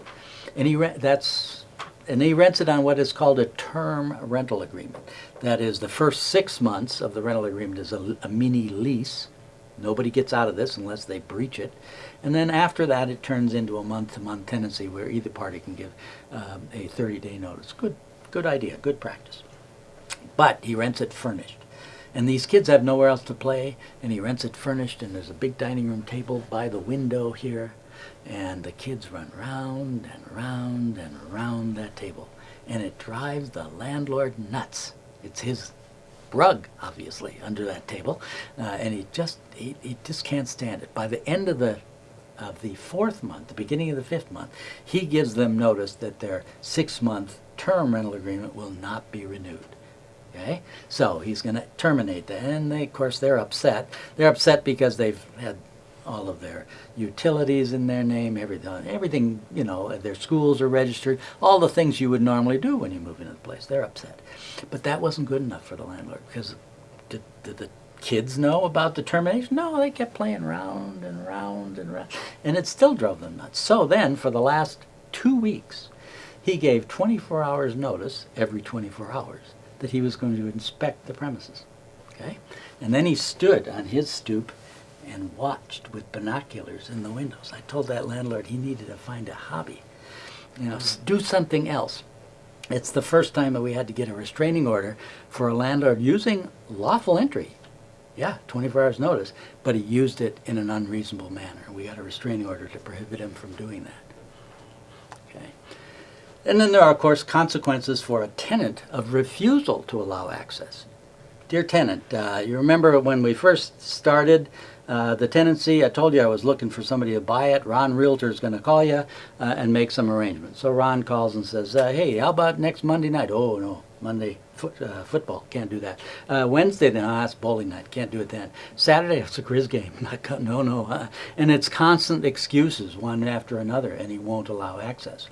and he rent that's and he rents it on what is called a term rental agreement. That is, the first six months of the rental agreement is a, a mini lease. Nobody gets out of this unless they breach it. And then after that, it turns into a month-to-month tenancy where either party can give um, a 30-day notice. Good, good idea, good practice. But he rents it furnished. And these kids have nowhere else to play, and he rents it furnished, and there's a big dining room table by the window here, and the kids run round and round and round that table. And it drives the landlord nuts. It's his rug, obviously, under that table, uh, and he just he, he just can't stand it. By the end of the of the fourth month, the beginning of the fifth month, he gives them notice that their six-month term rental agreement will not be renewed. Okay, so he's going to terminate that, and they, of course they're upset. They're upset because they've had all of their utilities in their name, everything, everything, you know, uh, their schools are registered, all the things you would normally do when you move into the place. They're upset. But that wasn't good enough for the landlord because did, did the kids know about the termination? No, they kept playing round and round and round, and it still drove them nuts. So then, for the last two weeks, he gave 24 hours notice every 24 hours that he was going to inspect the premises. Okay? And then he stood on his stoop and watched with binoculars in the windows. I told that landlord he needed to find a hobby. You know, do something else. It's the first time that we had to get a restraining order for a landlord using lawful entry. Yeah, 24 hours notice, but he used it in an unreasonable manner. We got a restraining order to prohibit him from doing that. And then there are, of course, consequences for a tenant of refusal to allow access. Dear tenant, uh, you remember when we first started uh, the tenancy, I told you I was looking for somebody to buy it. Ron Realtor is going to call you uh, and make some arrangements. So Ron calls and says, uh, hey, how about next Monday night? Oh, no, Monday foot, uh, football, can't do that. Uh, Wednesday, then, ah, it's bowling night, can't do it then. Saturday, it's a Grizz game, [laughs] no, no. Uh, and it's constant excuses, one after another, and he won't allow access.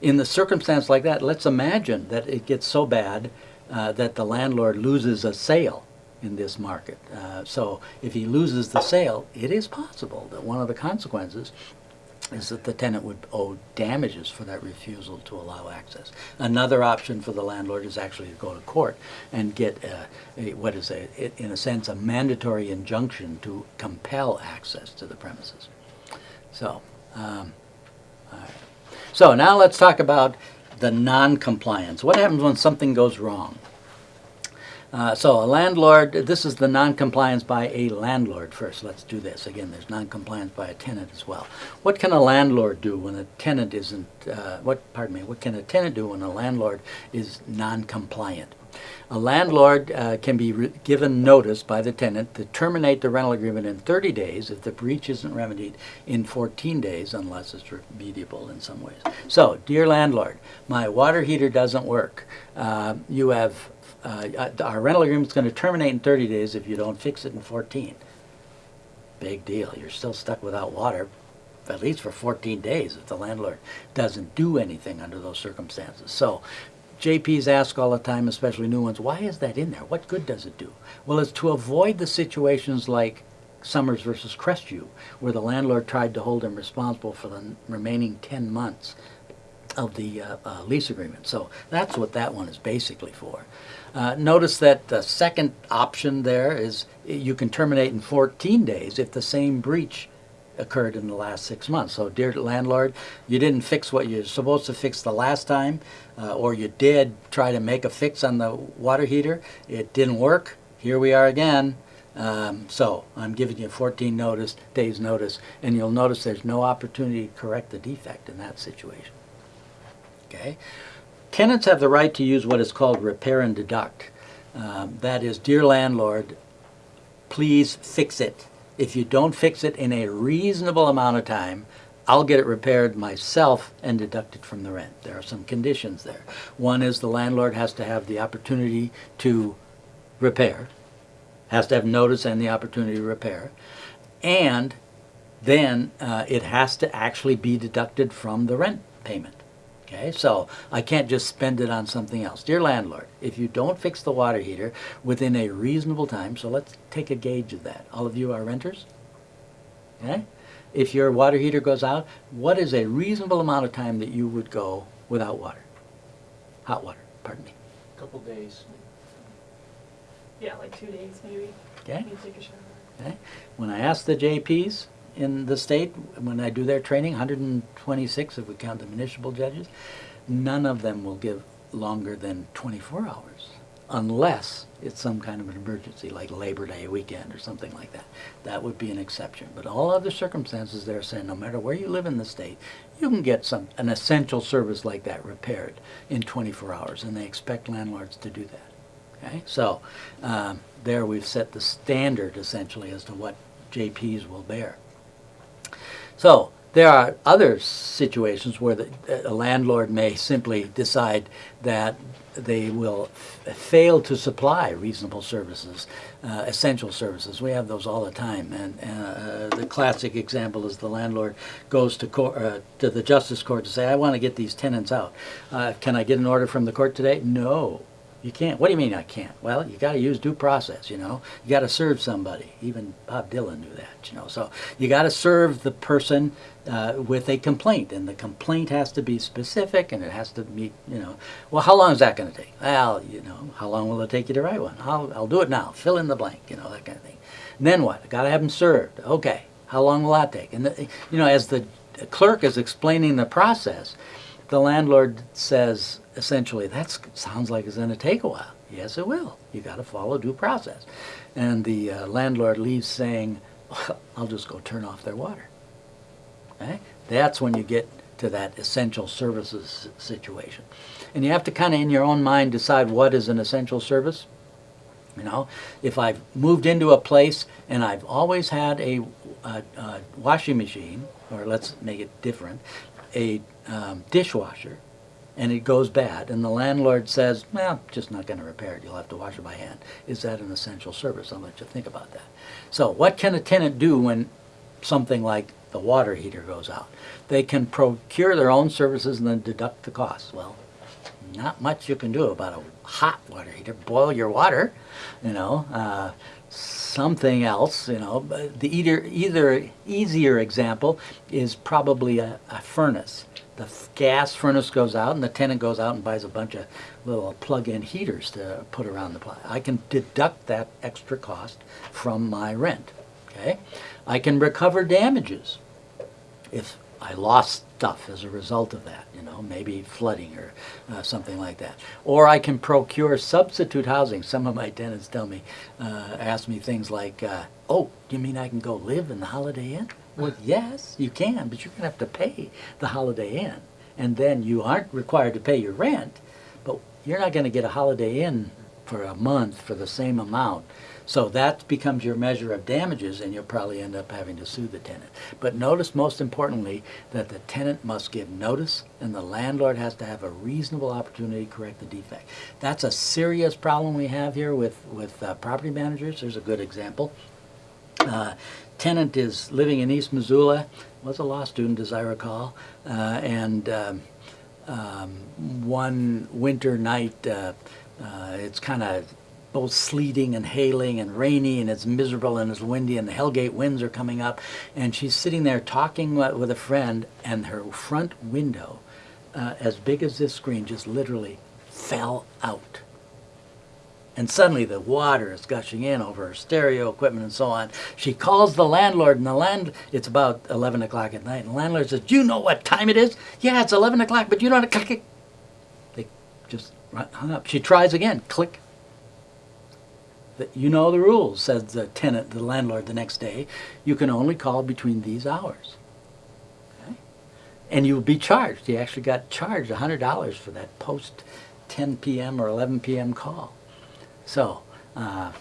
In the circumstance like that, let's imagine that it gets so bad uh, that the landlord loses a sale in this market. Uh, so if he loses the sale, it is possible that one of the consequences is that the tenant would owe damages for that refusal to allow access. Another option for the landlord is actually to go to court and get a, a, what is a, it- in a sense, a mandatory injunction to compel access to the premises. So, um, so now let's talk about the non-compliance. What happens when something goes wrong? Uh, so a landlord, this is the non-compliance by a landlord first. Let's do this. Again, there's non-compliance by a tenant as well. What can a landlord do when a tenant isn't, uh, what, pardon me, what can a tenant do when a landlord is non-compliant? A landlord uh, can be given notice by the tenant to terminate the rental agreement in 30 days if the breach isn't remedied in 14 days unless it's remediable in some ways. So, dear landlord, my water heater doesn't work. Uh, you have uh, our rental agreement is going to terminate in 30 days if you don't fix it in 14. Big deal. You're still stuck without water, at least for 14 days if the landlord doesn't do anything under those circumstances. So JPs ask all the time, especially new ones, why is that in there? What good does it do? Well, it's to avoid the situations like Summers versus Crestview, where the landlord tried to hold him responsible for the remaining 10 months of the uh, uh, lease agreement. So that's what that one is basically for. Uh, notice that the second option there is you can terminate in 14 days if the same breach occurred in the last six months. So, dear landlord, you didn't fix what you're supposed to fix the last time, uh, or you did try to make a fix on the water heater. It didn't work. Here we are again. Um, so I'm giving you 14 notice, days notice, and you'll notice there's no opportunity to correct the defect in that situation. Okay? Tenants have the right to use what is called repair and deduct. Um, that is, dear landlord, please fix it. If you don't fix it in a reasonable amount of time, I'll get it repaired myself and deduct it from the rent. There are some conditions there. One is the landlord has to have the opportunity to repair, has to have notice and the opportunity to repair, and then uh, it has to actually be deducted from the rent payment. Okay, so I can't just spend it on something else. Dear landlord, if you don't fix the water heater within a reasonable time, so let's take a gauge of that. All of you are renters? Okay? If your water heater goes out, what is a reasonable amount of time that you would go without water? Hot water, pardon me. A couple days. Yeah, like two days maybe. Okay? You take a shower. Okay? When I ask the JPs in the state, when I do their training, 126 if we count the municipal judges, none of them will give longer than 24 hours unless it's some kind of an emergency like Labor Day weekend or something like that. That would be an exception. But all other circumstances, they're saying no matter where you live in the state, you can get some an essential service like that repaired in 24 hours, and they expect landlords to do that. Okay, so um, there we've set the standard essentially as to what JPs will bear. So there are other situations where the, a landlord may simply decide that they will fail to supply reasonable services, uh, essential services. We have those all the time, and uh, the classic example is the landlord goes to court, uh, to the justice court to say, "I want to get these tenants out. Uh, can I get an order from the court today?" No. You can't. What do you mean I can't? Well, you got to use due process, you know. You got to serve somebody. Even Bob Dylan knew that, you know. So you got to serve the person uh, with a complaint, and the complaint has to be specific, and it has to meet, you know. Well, how long is that going to take? Well, you know, how long will it take you to write one? I'll, I'll do it now. Fill in the blank, you know, that kind of thing. And then what? Got to have them served. Okay. How long will that take? And the, you know, as the clerk is explaining the process, the landlord says essentially that sounds like it's going to take a while. Yes it will. You got to follow due process. And the uh, landlord leaves saying well, i'll just go turn off their water. Okay that's when you get to that essential services situation. And you have to kind of in your own mind decide what is an essential service. You know if i've moved into a place and i've always had a, a, a washing machine or let's make it different a um, dishwasher and it goes bad. And the landlord says well just not going to repair it. You'll have to wash it by hand. Is that an essential service? I'll let you think about that. So what can a tenant do when something like the water heater goes out? They can procure their own services and then deduct the costs well not much you can do about a hot water heater. Boil your water you know uh, something else, you know. The either, either easier example is probably a, a furnace. The gas furnace goes out, and the tenant goes out and buys a bunch of little plug-in heaters to put around the place. I can deduct that extra cost from my rent. Okay, I can recover damages if I lost stuff as a result of that, you know, maybe flooding or uh, something like that. Or I can procure substitute housing. Some of my tenants tell me, uh, ask me things like, uh, oh, you mean I can go live in the Holiday Inn? Well, yes, you can, but you're going to have to pay the Holiday Inn. And then you aren't required to pay your rent, but you're not going to get a Holiday Inn for a month for the same amount. So that becomes your measure of damages, and you'll probably end up having to sue the tenant. But notice, most importantly, that the tenant must give notice, and the landlord has to have a reasonable opportunity to correct the defect. That's a serious problem we have here with, with uh, property managers. There's a good example. Uh, tenant is living in East Missoula, was a law student, as I recall, uh, and um, um, one winter night, uh, uh, it's kind of both sleeting and hailing and rainy and it's miserable and it's windy and the Hellgate winds are coming up and she's sitting there talking with a friend and her front window, uh, as big as this screen, just literally fell out. And suddenly the water is gushing in over her stereo equipment and so on. She calls the landlord, and the land, it's about 11 o'clock at night. And the landlord says, Do you know what time it is? Yeah, it's 11 o'clock, but you don't. Click, click. They just hung up. She tries again. Click. you know the rules, says the tenant, the landlord the next day. You can only call between these hours. Okay? And you'll be charged. He actually got charged $100 for that post 10 p.m. or 11 p.m. call. So, uh,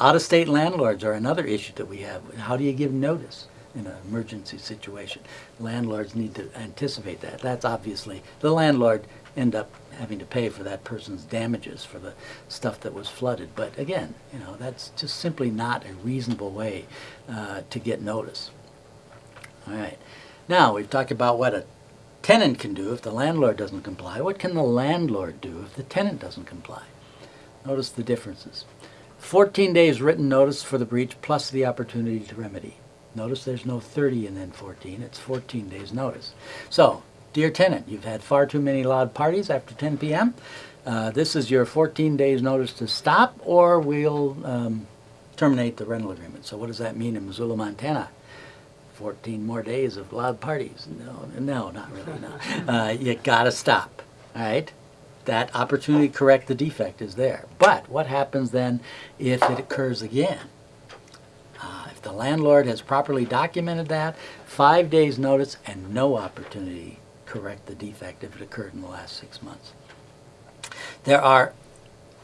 out-of-state landlords are another issue that we have. How do you give notice in an emergency situation? Landlords need to anticipate that. That's obviously, the landlord end up having to pay for that person's damages for the stuff that was flooded. But again, you know, that's just simply not a reasonable way uh, to get notice. All right. Now, we've talked about what a tenant can do if the landlord doesn't comply. What can the landlord do if the tenant doesn't comply? Notice the differences. 14 days written notice for the breach plus the opportunity to remedy. Notice there's no 30 and then 14, it's 14 days notice. So, dear tenant, you've had far too many loud parties after 10 p.m. Uh, this is your 14 days notice to stop or we'll um, terminate the rental agreement. So what does that mean in Missoula, Montana? 14 more days of loud parties. No, no, not really, no. [laughs] Uh, you gotta stop, all right? That opportunity to correct the defect is there. But what happens then if it occurs again? Uh, if the landlord has properly documented that, five days notice and no opportunity to correct the defect if it occurred in the last six months. There are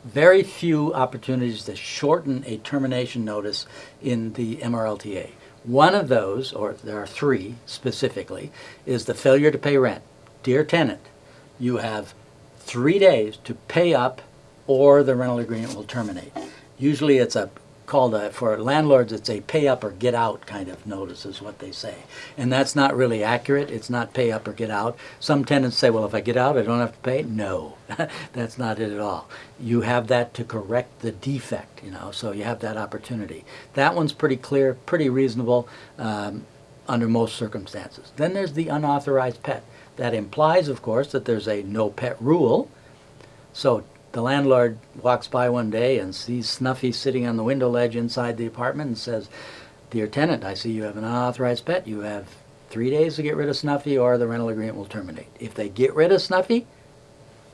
very few opportunities to shorten a termination notice in the MRLTA. One of those, or there are three specifically, is the failure to pay rent. Dear tenant, you have three days to pay up or the rental agreement will terminate. Usually it's a called a, for landlords it's a pay up or get out kind of notice is what they say. And that's not really accurate. It's not pay up or get out. Some tenants say, well if I get out I don't have to pay. No, [laughs] that's not it at all. You have that to correct the defect, you know, so you have that opportunity. That one's pretty clear, pretty reasonable um, under most circumstances. Then there's the unauthorized pet. That implies, of course, that there's a no pet rule. So the landlord walks by one day and sees Snuffy sitting on the window ledge inside the apartment and says, Dear tenant, I see you have an unauthorized pet. You have three days to get rid of Snuffy or the rental agreement will terminate. If they get rid of Snuffy,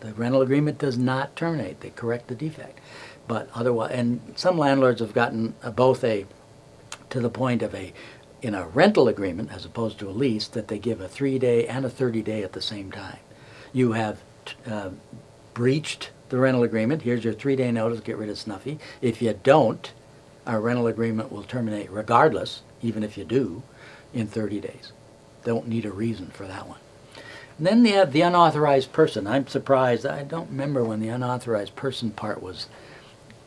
the rental agreement does not terminate. They correct the defect. But otherwise, and some landlords have gotten both a, to the point of a, in a rental agreement as opposed to a lease, that they give a three day and a 30 day at the same time. You have uh, breached the rental agreement. Here's your three day notice, get rid of Snuffy. If you don't, our rental agreement will terminate regardless, even if you do, in 30 days. Don't need a reason for that one. And then they have the unauthorized person. I'm surprised. I don't remember when the unauthorized person part was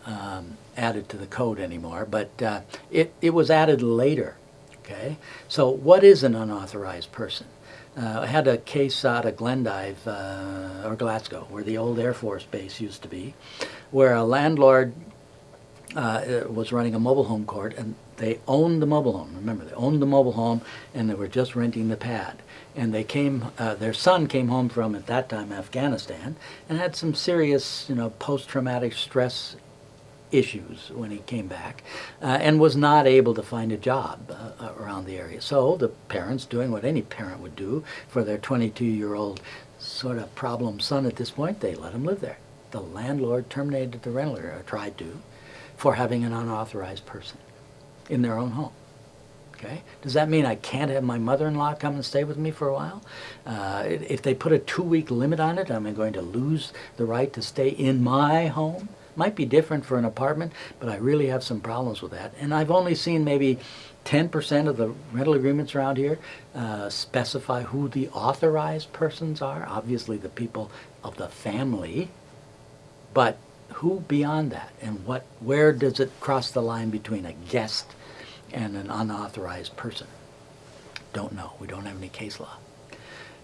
um, added to the code anymore, but uh, it, it was added later. Okay, so what is an unauthorized person? Uh, I had a case out of Glendive uh, or Glasgow, where the old Air Force base used to be, where a landlord uh, was running a mobile home court, and they owned the mobile home. Remember, they owned the mobile home, and they were just renting the pad. And they came, uh, their son came home from at that time Afghanistan, and had some serious, you know, post-traumatic stress issues when he came back uh, and was not able to find a job uh, around the area. So the parents doing what any parent would do for their 22-year-old sort of problem son at this point, they let him live there. The landlord terminated the rental or tried to for having an unauthorized person in their own home. Okay? Does that mean I can't have my mother-in-law come and stay with me for a while? Uh, if they put a two-week limit on it, am I going to lose the right to stay in my home? Might be different for an apartment, but I really have some problems with that. And I've only seen maybe 10% of the rental agreements around here uh, specify who the authorized persons are. Obviously the people of the family, but who beyond that? And what, where does it cross the line between a guest and an unauthorized person? Don't know. We don't have any case law.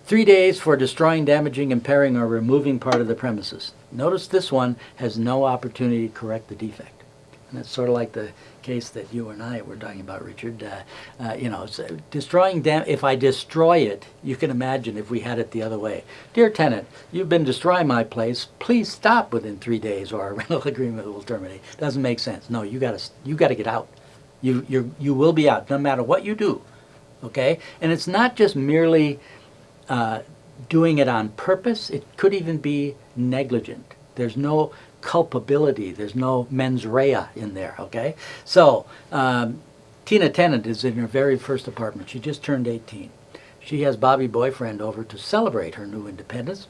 Three days for destroying, damaging, impairing, or removing part of the premises. Notice this one has no opportunity to correct the defect. And that's sort of like the case that you and I were talking about, Richard. Uh, uh, you know, so destroying, dam if I destroy it, you can imagine if we had it the other way. Dear tenant, you've been destroying my place. Please stop within three days or our [laughs] rental agreement will terminate. Doesn't make sense. No, you gotta, you gotta get out. You, you you will be out no matter what you do. Okay? And it's not just merely uh, doing it on purpose. It could even be negligent. There's no culpability. There's no mens rea in there, okay? So, um, Tina Tennant is in her very first apartment. She just turned 18. She has Bobby Boyfriend over to celebrate her new independence,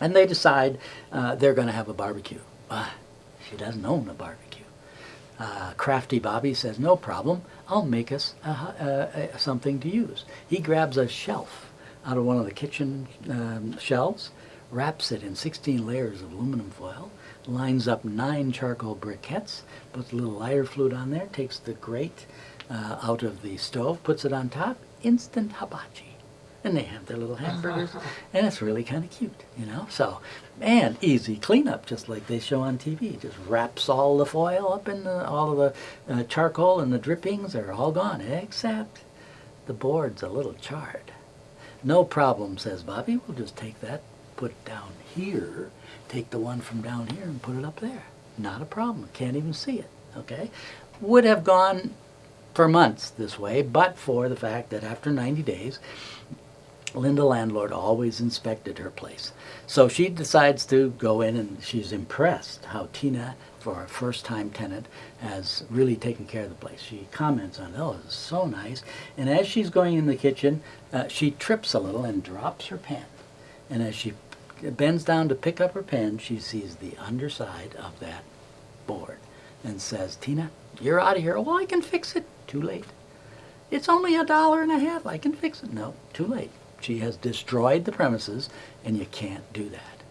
and they decide uh, they're going to have a barbecue. Uh, she doesn't own a barbecue. Uh, crafty Bobby says, no problem, I'll make us a, hu- uh, uh, something to use. He grabs a shelf out of one of the kitchen um, shelves, wraps it in 16 layers of aluminum foil, lines up nine charcoal briquettes, puts a little lighter fluid on there, takes the grate uh, out of the stove, puts it on top, instant hibachi. And they have their little hamburgers, [laughs] and it's really kind of cute, you know. So, and easy cleanup, just like they show on TV. Just wraps all the foil up in the, all of the uh, charcoal and the drippings are all gone, except the board's a little charred. No problem, says Bobby. We'll just take that, put it down here, take the one from down here and put it up there. Not a problem. Can't even see it. Okay? Would have gone for months this way, but for the fact that after 90 days, Linda landlord always inspected her place. So she decides to go in and she's impressed how Tina, for a first time tenant, has really taken care of the place. She comments on, oh, it's so nice. And as she's going in the kitchen, uh, she trips a little and drops her pen. And as she bends down to pick up her pen, she sees the underside of that board and says, Tina, you're out of here. Well, I can fix it. Too late. It's only a dollar and a half. I can fix it. No, too late. She has destroyed the premises, and you can't do that.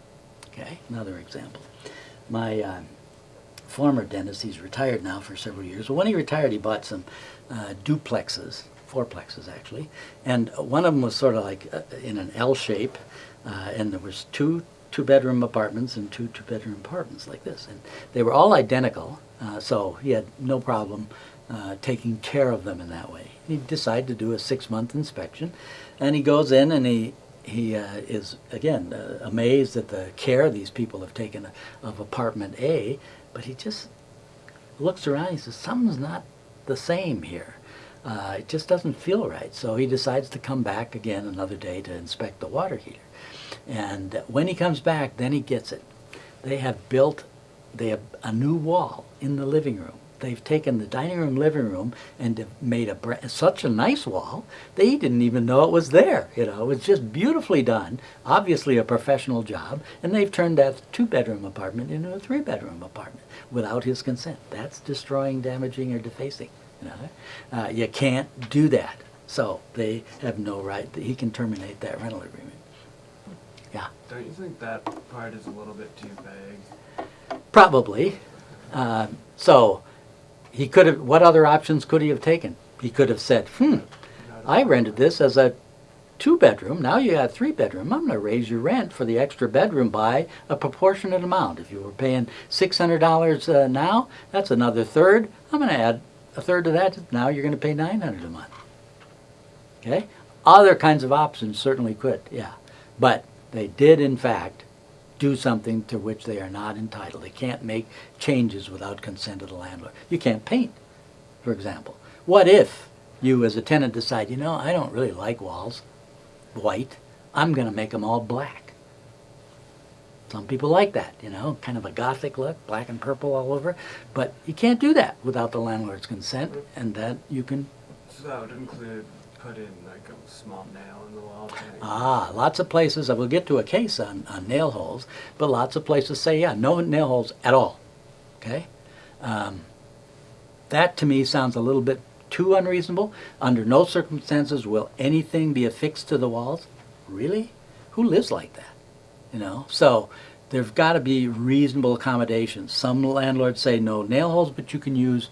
Okay, another example. My uh, former dentist, he's retired now for several years. But when he retired, he bought some uh, duplexes, fourplexes actually, and one of them was sort of like uh, in an L shape, uh, and there was two two-bedroom apartments and two two-bedroom apartments like this, and they were all identical. Uh, so he had no problem uh, taking care of them in that way. He decided to do a six-month inspection, and he goes in and he he uh, is again uh, amazed at the care these people have taken of apartment A, but he just looks around. He says something's not the same here. Uh, it just doesn't feel right. So he decides to come back again another day to inspect the water heater. And when he comes back, then he gets it. They have built they have a new wall in the living room. They've taken the dining room, living room, and made a such a nice wall. They didn't even know it was there. You know, it's just beautifully done. Obviously, a professional job, and they've turned that two-bedroom apartment into a three-bedroom apartment without his consent. That's destroying, damaging, or defacing. You know, uh, you can't do that. So they have no right. That he can terminate that rental agreement. Yeah. Don't you think that part is a little bit too vague? Probably. Uh, so he could have. What other options could he have taken? He could have said, "Hmm, I rented this as a two-bedroom. Now you got three-bedroom. I'm going to raise your rent for the extra bedroom by a proportionate amount. If you were paying six hundred dollars uh, now, that's another third. I'm going to add a third to that. Now you're going to pay nine hundred a month. Okay. Other kinds of options certainly could. Yeah, but they did in fact do something to which they are not entitled. They can't make changes without consent of the landlord. You can't paint, for example. What if you as a tenant decide, you know, I don't really like walls white, I'm going to make them all black. Some people like that, you know, kind of a gothic look, black and purple all over. But you can't do that without the landlord's consent, and that you can So that would include putting like a small nail in the wall. Ah, lots of places, I will get to a case on, on nail holes, but lots of places say, yeah, no nail holes at all. Okay? Um, that to me sounds a little bit too unreasonable. Under no circumstances will anything be affixed to the walls. Really? Who lives like that? You know? So there've got to be reasonable accommodations. Some landlords say no nail holes, but you can use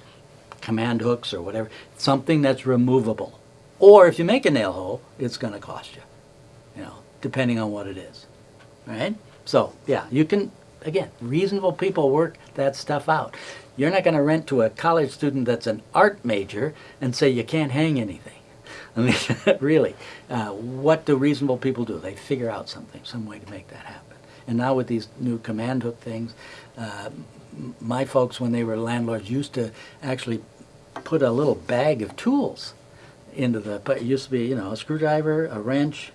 command hooks or whatever, something that's removable. Or if you make a nail hole, it's going to cost you, you know, depending on what it is. Right? So, yeah, you can, again, reasonable people work that stuff out. You're not going to rent to a college student that's an art major and say you can't hang anything. [laughs] I mean, [laughs] really, uh, what do reasonable people do? They figure out something, some way to make that happen. And now with these new command hook things, uh, my folks, when they were landlords, used to actually put a little bag of tools into the, but it used to be, you know, a screwdriver, a wrench,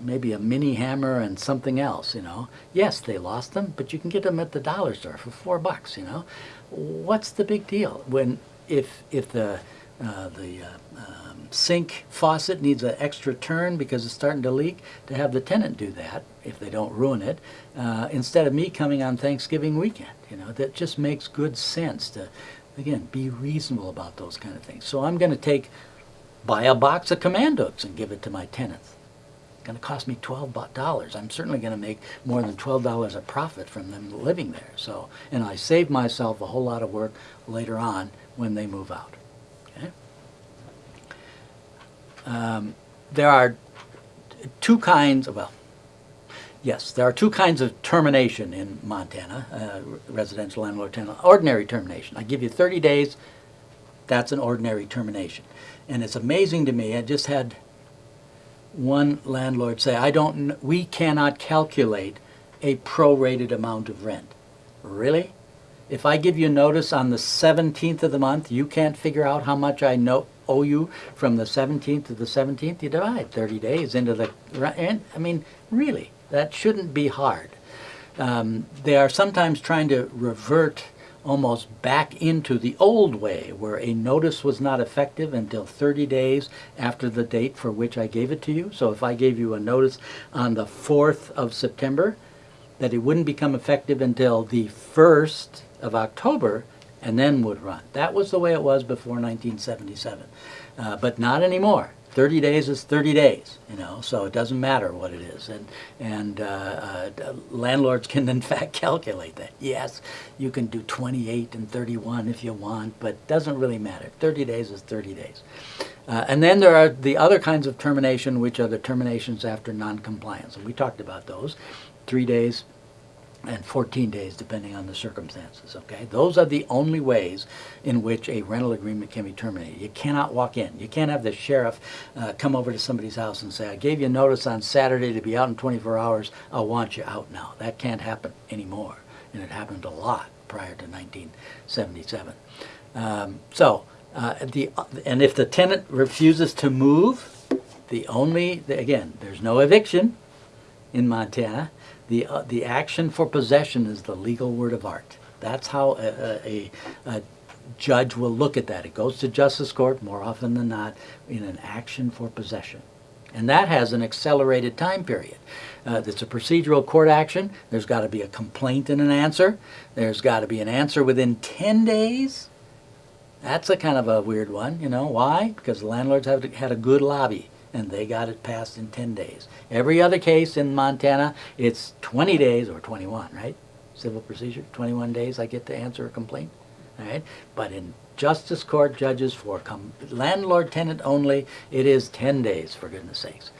maybe a mini hammer and something else, you know. Yes, they lost them, but you can get them at the dollar store for four bucks, you know. What's the big deal when if if the uh, the uh, um, sink faucet needs an extra turn because it's starting to leak, to have the tenant do that if they don't ruin it, uh, instead of me coming on Thanksgiving weekend. You know, that just makes good sense to, again, be reasonable about those kind of things. So I'm going to take, buy a box of command hooks and give it to my tenants. It's going to cost me $12. I'm certainly going to make more than twelve dollars a profit from them living there. So, and I save myself a whole lot of work later on when they move out. Okay. Um, there are two kinds. of, Well, yes, there are two kinds of termination in Montana: uh, residential landlord tenant. Ordinary termination. I give you 30 days. That's an ordinary termination, and it's amazing to me. I just had one landlord say, "I don't. We cannot calculate a prorated amount of rent." Really? If I give you notice on the 17th of the month, you can't figure out how much I know, owe you from the 17th to the 17th? You divide 30 days into the, re- and, I mean, really, that shouldn't be hard. Um, they are sometimes trying to revert almost back into the old way where a notice was not effective until 30 days after the date for which I gave it to you. So if I gave you a notice on the 4th of September, that it wouldn't become effective until the 1st of October and then would run. That was the way it was before 1977. Uh, but not anymore. 30 days is 30 days, you know, so it doesn't matter what it is. And, and uh, uh, landlords [laughs] can, in fact, calculate that. Yes, you can do 28 and 31 if you want, but it doesn't really matter. 30 days is 30 days. Uh, and then there are the other kinds of termination, which are the terminations after noncompliance. And we talked about those. Three days, and 14 days depending on the circumstances, okay? Those are the only ways in which a rental agreement can be terminated. You cannot walk in. You can't have the sheriff uh, come over to somebody's house and say, I gave you notice on Saturday to be out in 24 hours, I want you out now. That can't happen anymore, and it happened a lot prior to 1977. Um, so, uh, the, and if the tenant refuses to move, the only, again, there's no eviction in Montana, the, uh, the action for possession is the legal word of art. That's how a, a, a judge will look at that. It goes to justice court more often than not in an action for possession. And that has an accelerated time period. Uh, it's a procedural court action. There's got to be a complaint and an answer. There's got to be an answer within 10 days. That's a kind of a weird one, you know. Why? Because landlords have had a good lobby and they got it passed in 10 days. Every other case in Montana, it's 20 days or 21, right? Civil procedure, 21 days I get to answer a complaint, all right? But in justice court judges for com- landlord tenant only, it is 10 days, for goodness sakes.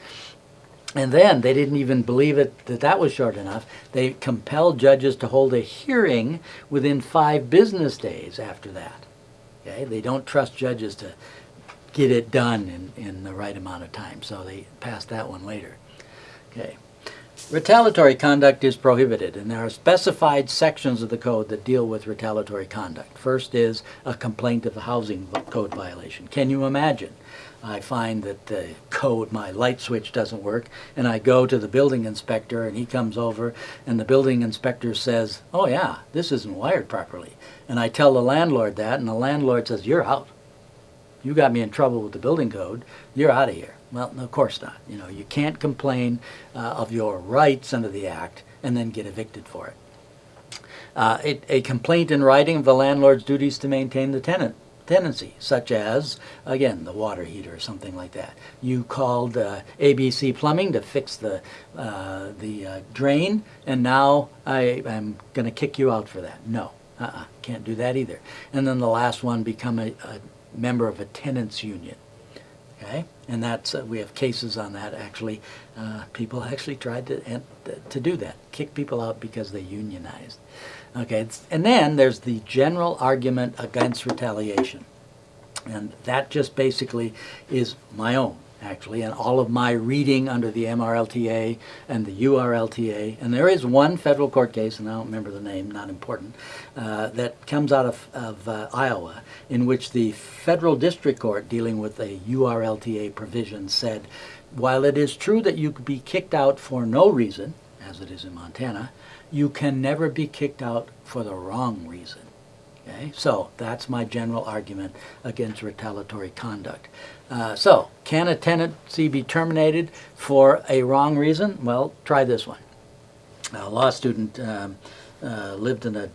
And then they didn't even believe it that that was short enough. They compelled judges to hold a hearing within five business days after that. Okay, they don't trust judges to get it done in, in the right amount of time, so they passed that one later. Okay. Retaliatory conduct is prohibited, and there are specified sections of the code that deal with retaliatory conduct. First is a complaint of a housing code violation. Can you imagine? I find that the code, my light switch doesn't work, and I go to the building inspector, and he comes over, and the building inspector says, "Oh yeah, this isn't wired properly." And I tell the landlord that, and the landlord says, "You're out." You got me in trouble with the building code, you're out of here. Well, no, of course not. You know, you can't complain uh, of your rights under the act and then get evicted for it. Uh, it. A complaint in writing of the landlord's duties to maintain the tenant tenancy, such as, again, the water heater or something like that. You called uh, ABC Plumbing to fix the, uh, the uh, drain, and now I, I'm going to kick you out for that. No, uh-uh, can't do that either. And then the last one, become a, a member of a tenants union. Okay, and that's uh, we have cases on that. Actually, uh, people [laughs] actually tried to and, to do that, kick people out because they unionized. Okay, and then there's the general argument against retaliation, and that just basically is my own. Actually, and all of my reading under the MRLTA and the URLTA, and there is one federal court case, and I don't remember the name, not important, uh, that comes out of, of uh, Iowa, in which the federal district court dealing with a URLTA provision said, while it is true that you could be kicked out for no reason, as it is in Montana, you can never be kicked out for the wrong reason. Okay, so that's my general argument against retaliatory conduct. Uh, so, can a tenancy be terminated for a wrong reason? Well, try this one. A law student um, uh, lived in a,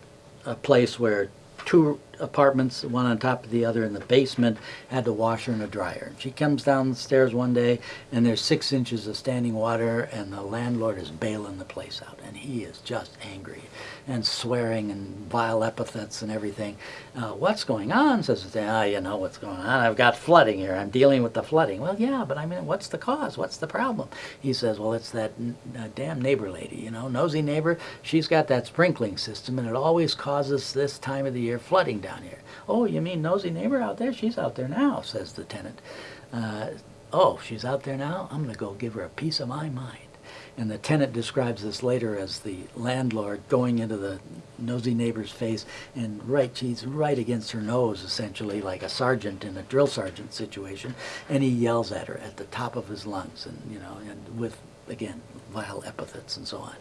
a place where two apartments, one on top of the other in the basement, had a washer and a dryer. She comes down the stairs one day, and there's six inches of standing water, and the landlord is bailing the place out, and he is just angry and swearing and vile epithets and everything. Uh, what's going on? Says, ah, you know what's going on. I've got flooding here. I'm dealing with the flooding. Well, yeah, but I mean, what's the cause? What's the problem? He says, well, it's that uh, damn neighbor lady, you know, nosy neighbor. She's got that sprinkling system, and it always causes this time of the year flooding down here. Oh, you mean nosy neighbor out there? She's out there now, says the tenant. Uh, oh, she's out there now? I'm going to go give her a piece of my mind. And the tenant describes this later as the landlord going into the nosy neighbor's face and right, she's right against her nose, essentially, like a sergeant in a drill sergeant situation, and he yells at her at the top of his lungs, and you know, and with again vile epithets and so on.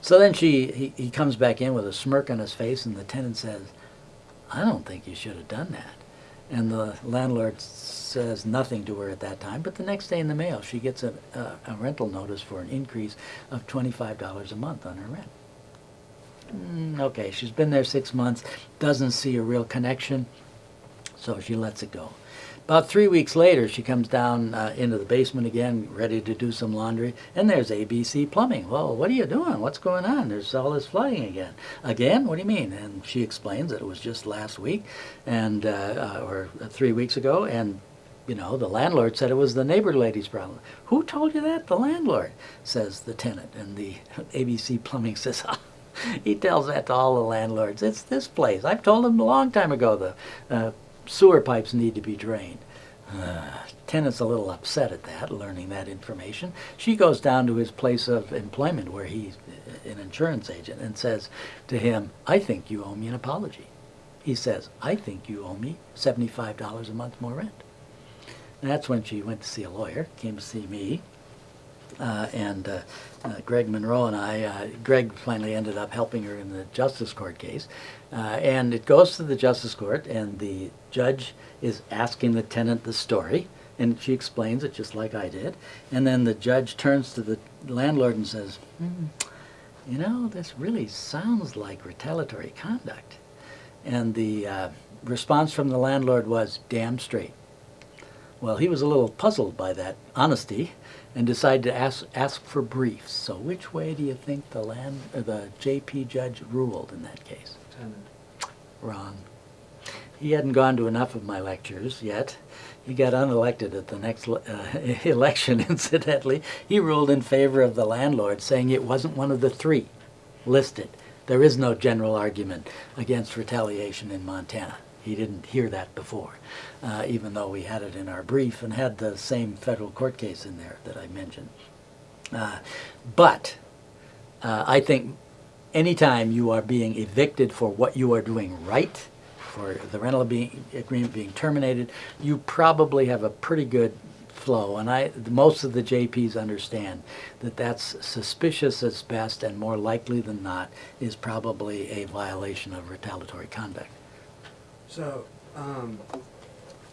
So then she, he, he comes back in with a smirk on his face, and the tenant says, "I don't think you should have done that." And the landlord says nothing to her at that time, but the next day in the mail, she gets a, a, a rental notice for an increase of $25 a month on her rent. Mm, okay, she's been there six months, doesn't see a real connection, so she lets it go. About three weeks later, she comes down uh, into the basement again, ready to do some laundry, and there's ABC Plumbing. Well, what are you doing? What's going on? There's all this flooding again. Again? What do you mean? And she explains that it was just last week, and uh, uh, or three weeks ago, and you know, the landlord said it was the neighbor lady's problem. Who told you that? The landlord, says the tenant. And the [laughs] ABC Plumbing says, he tells that to all the landlords. It's this place. I've told them a long time ago the uh, sewer pipes need to be drained. Uh, tenant's a little upset at that, learning that information. She goes down to his place of employment where he's an insurance agent and says to him, I think you owe me an apology. He says, I think you owe me $75 a month more rent. And that's when she went to see a lawyer, came to see me, uh, and uh, uh, Greg Monroe and I, uh, Greg finally ended up helping her in the Justice Court case. Uh, and it goes to the Justice Court, and the judge is asking the tenant the story, and she explains it just like I did. And then the judge turns to the landlord and says, hmm, You know, this really sounds like retaliatory conduct. And the uh, response from the landlord was, Damn straight. Well, he was a little puzzled by that honesty and decided to ask, ask for briefs. So which way do you think the land, or the JP judge ruled in that case? Wrong. He hadn't gone to enough of my lectures yet. He got unelected at the next uh, [laughs] election, [laughs] incidentally. He ruled in favor of the landlord, saying it wasn't one of the three listed. There is no general argument against retaliation in Montana. He didn't hear that before, uh, even though we had it in our brief and had the same federal court case in there that I mentioned. Uh, but uh, I think anytime you are being evicted for what you are doing right, for the rental being, agreement being terminated, you probably have a pretty good flow. And I, most of the JPs understand that that's suspicious at best and more likely than not is probably a violation of retaliatory conduct. So, um,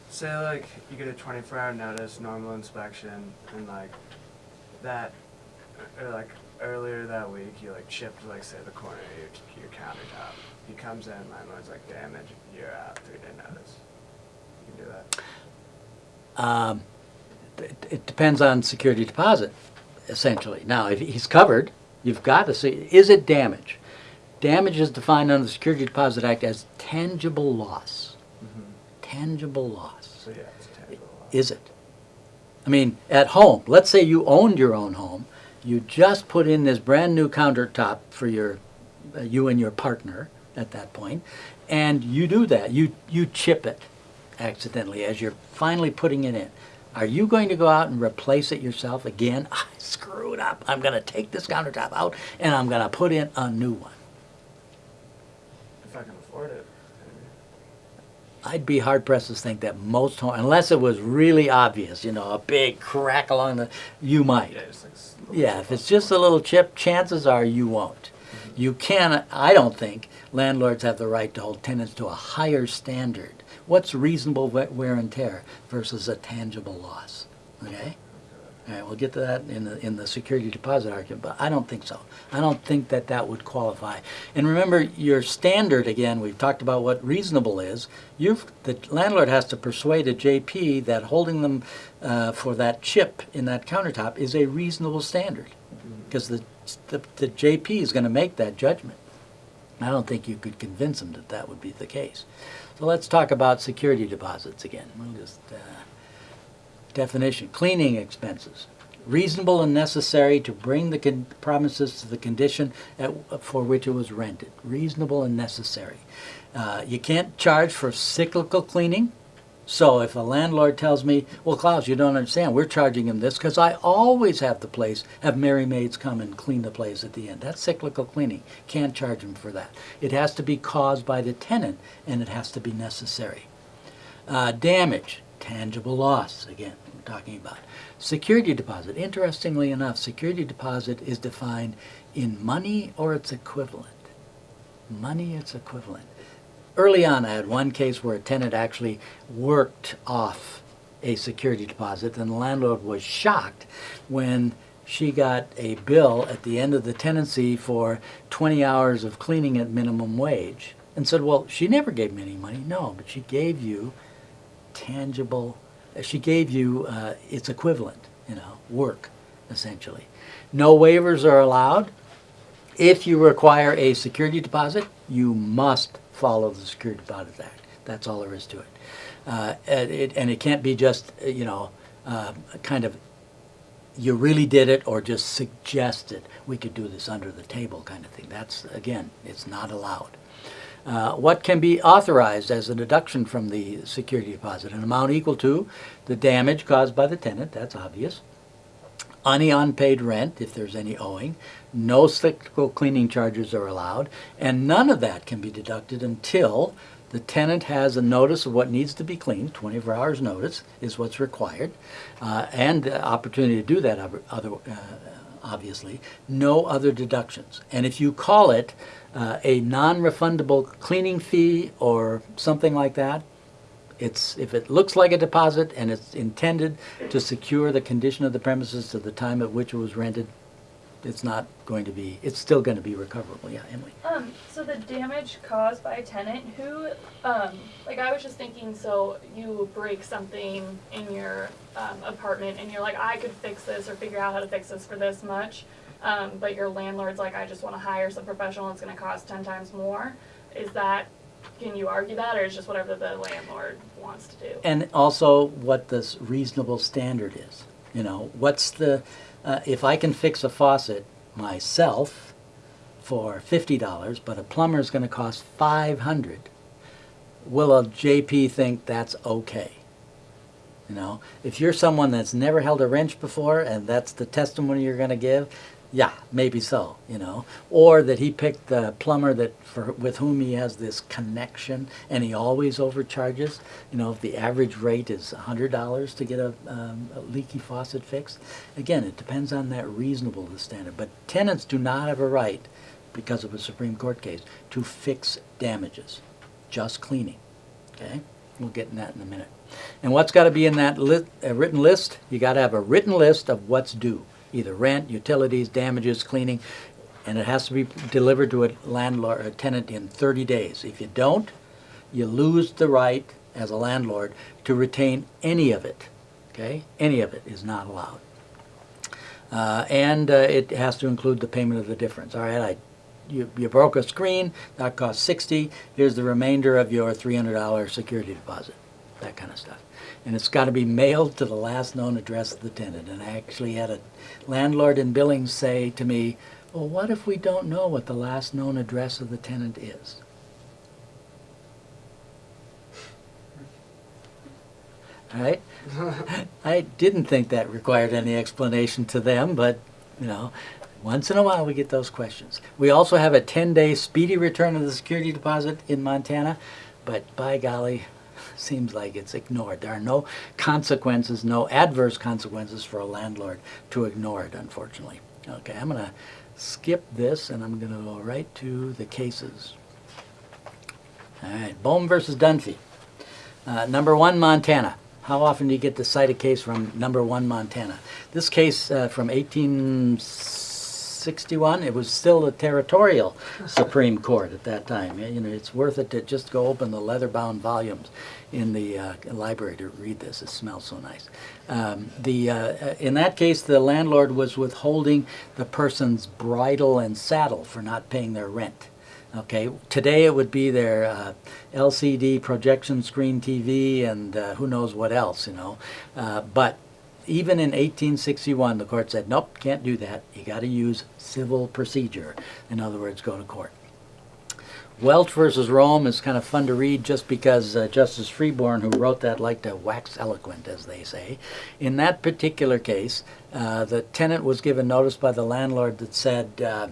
say like you get a 24 hour notice, normal inspection, and like that, or like earlier that week, you like chipped like say the corner of your, your countertop. He comes in, landlord's like damage, you're out, three day notice. You can do that. Um, it, it depends on security deposit, essentially. Now, if he's covered, you've got to see, is it damage? Damage is defined under the Security Deposit Act as tangible loss. Mm-hmm. Tangible loss. So yeah, it's tangible loss. Is it? I mean, at home, let's say you owned your own home, you just put in this brand new countertop for your, uh, you and your partner at that point, and you do that. You, you chip it accidentally as you're finally putting it in. Are you going to go out and replace it yourself again? [laughs] I screwed up. I'm going to take this countertop out and I'm going to put in a new one. If I can afford it. I'd be hard pressed to think that most home, unless it was really obvious, you know, a big crack along the, you might. Yeah, like. Yeah, if it's just a little chip, chances are you won't. You can, I don't think landlords have the right to hold tenants to a higher standard. What's reasonable wear and tear versus a tangible loss? Okay? All right, we'll get to that in the, in the security deposit argument, but I don't think so. I don't think that that would qualify. And remember, your standard, again, we've talked about what reasonable is. You've, the landlord has to persuade a JP that holding them uh, for that chip in that countertop is a reasonable standard. Because the, the, the JP is going to make that judgment. I don't think you could convince them that that would be the case. So let's talk about security deposits again. We'll just, uh, definition, cleaning expenses. Reasonable and necessary to bring the premises to the condition at, for which it was rented. Reasonable and necessary. Uh, you can't charge for cyclical cleaning. So if a landlord tells me, well, Klaus, you don't understand, we're charging him this because I always have the place, have merry Maids come and clean the place at the end. That's cyclical cleaning. Can't charge him for that. It has to be caused by the tenant and it has to be necessary. Uh, damage, tangible loss, again, talking about. Security deposit, interestingly enough, security deposit is defined in money or its equivalent. Money, its equivalent. Early on, I had one case where a tenant actually worked off a security deposit, and the landlord was shocked when she got a bill at the end of the tenancy for 20 hours of cleaning at minimum wage and said, Well, she never gave me any money. No, but she gave you tangible, she gave you uh, its equivalent, you know, work, essentially. No waivers are allowed. If you require a security deposit, you must follow the Security Deposit Act. That's all there is to it. Uh, and, it and it can't be just, uh, you know, uh, kind of, you really did it or just suggested we could do this under the table kind of thing. That's, again, it's not allowed. Uh, what can be authorized as a deduction from the security deposit? An amount equal to the damage caused by the tenant, that's obvious. Any unpaid rent, if there's any owing. No cyclical cleaning charges are allowed. And none of that can be deducted until the tenant has a notice of what needs to be cleaned, 24 hours notice is what's required, uh, and the opportunity to do that, other, uh, obviously. No other deductions. And if you call it uh, a non-refundable cleaning fee or something like that, it's, if it looks like a deposit and it's intended to secure the condition of the premises to the time at which it was rented, it's not going to be, it's still going to be recoverable. Yeah, Emily? Um, so the damage caused by a tenant, who, um, like I was just thinking, so you break something in your um, apartment and you're like, I could fix this or figure out how to fix this for this much, um, but your landlord's like, I just want to hire some professional, it's going to cost 10 times more. Is that, can you argue that, or is just whatever the landlord wants to do? And also what this reasonable standard is. You know, what's the, uh, if I can fix a faucet myself for fifty dollars, but a plumber is going to cost five hundred, will a JP think that's okay? You know, if you're someone that's never held a wrench before and that's the testimony you're going to give, yeah, maybe so, you know. Or that he picked the plumber that for with whom he has this connection and he always overcharges. You know, if the average rate is $100 to get a, um, a leaky faucet fixed, again, it depends on that reasonable standard. But tenants do not have a right, because of a Supreme Court case, to fix damages, just cleaning. Okay? We'll get in that in a minute. And what's got to be in that lit, uh, written list? You got to have a written list of what's due, either rent, utilities, damages, cleaning, and it has to be delivered to a landlord, a tenant in 30 days. If you don't, you lose the right as a landlord to retain any of it. Okay, any of it is not allowed. Uh, and uh, it has to include the payment of the difference. All right, I, you, you broke a screen, that cost 60. Here's the remainder of your $300 security deposit, that kind of stuff. And it's got to be mailed to the last known address of the tenant. And I actually had a landlord in Billings say to me, well, what if we don't know what the last known address of the tenant is? right? [laughs] I didn't think that required any explanation to them, but, you know, once in a while we get those questions. We also have a 10-day speedy return of the security deposit in Montana, but by golly, seems like it's ignored. There are no consequences, no adverse consequences for a landlord to ignore it, unfortunately. Okay, I'm gonna skip this and I'm gonna go right to the cases. All right, Bohm versus Dunphy. Uh, number one, Montana. How often do you get to cite a case from number one, Montana? This case uh, from 1861, it was still a territorial Supreme Court at that time. You know, it's worth it to just go open the leather-bound volumes in the uh, library to read this. It smells so nice. Um, the uh, in that case, the landlord was withholding the person's bridle and saddle for not paying their rent. Okay, today it would be their uh, LCD projection screen TV and uh, who knows what else, you know. Uh, but even in 1861, the court said, nope, can't do that. You got to use civil procedure. In other words, go to court. Welch versus Rome is kind of fun to read just because uh, Justice Freebourn, who wrote that, liked to wax eloquent, as they say. In that particular case, uh, the tenant was given notice by the landlord that said, uh,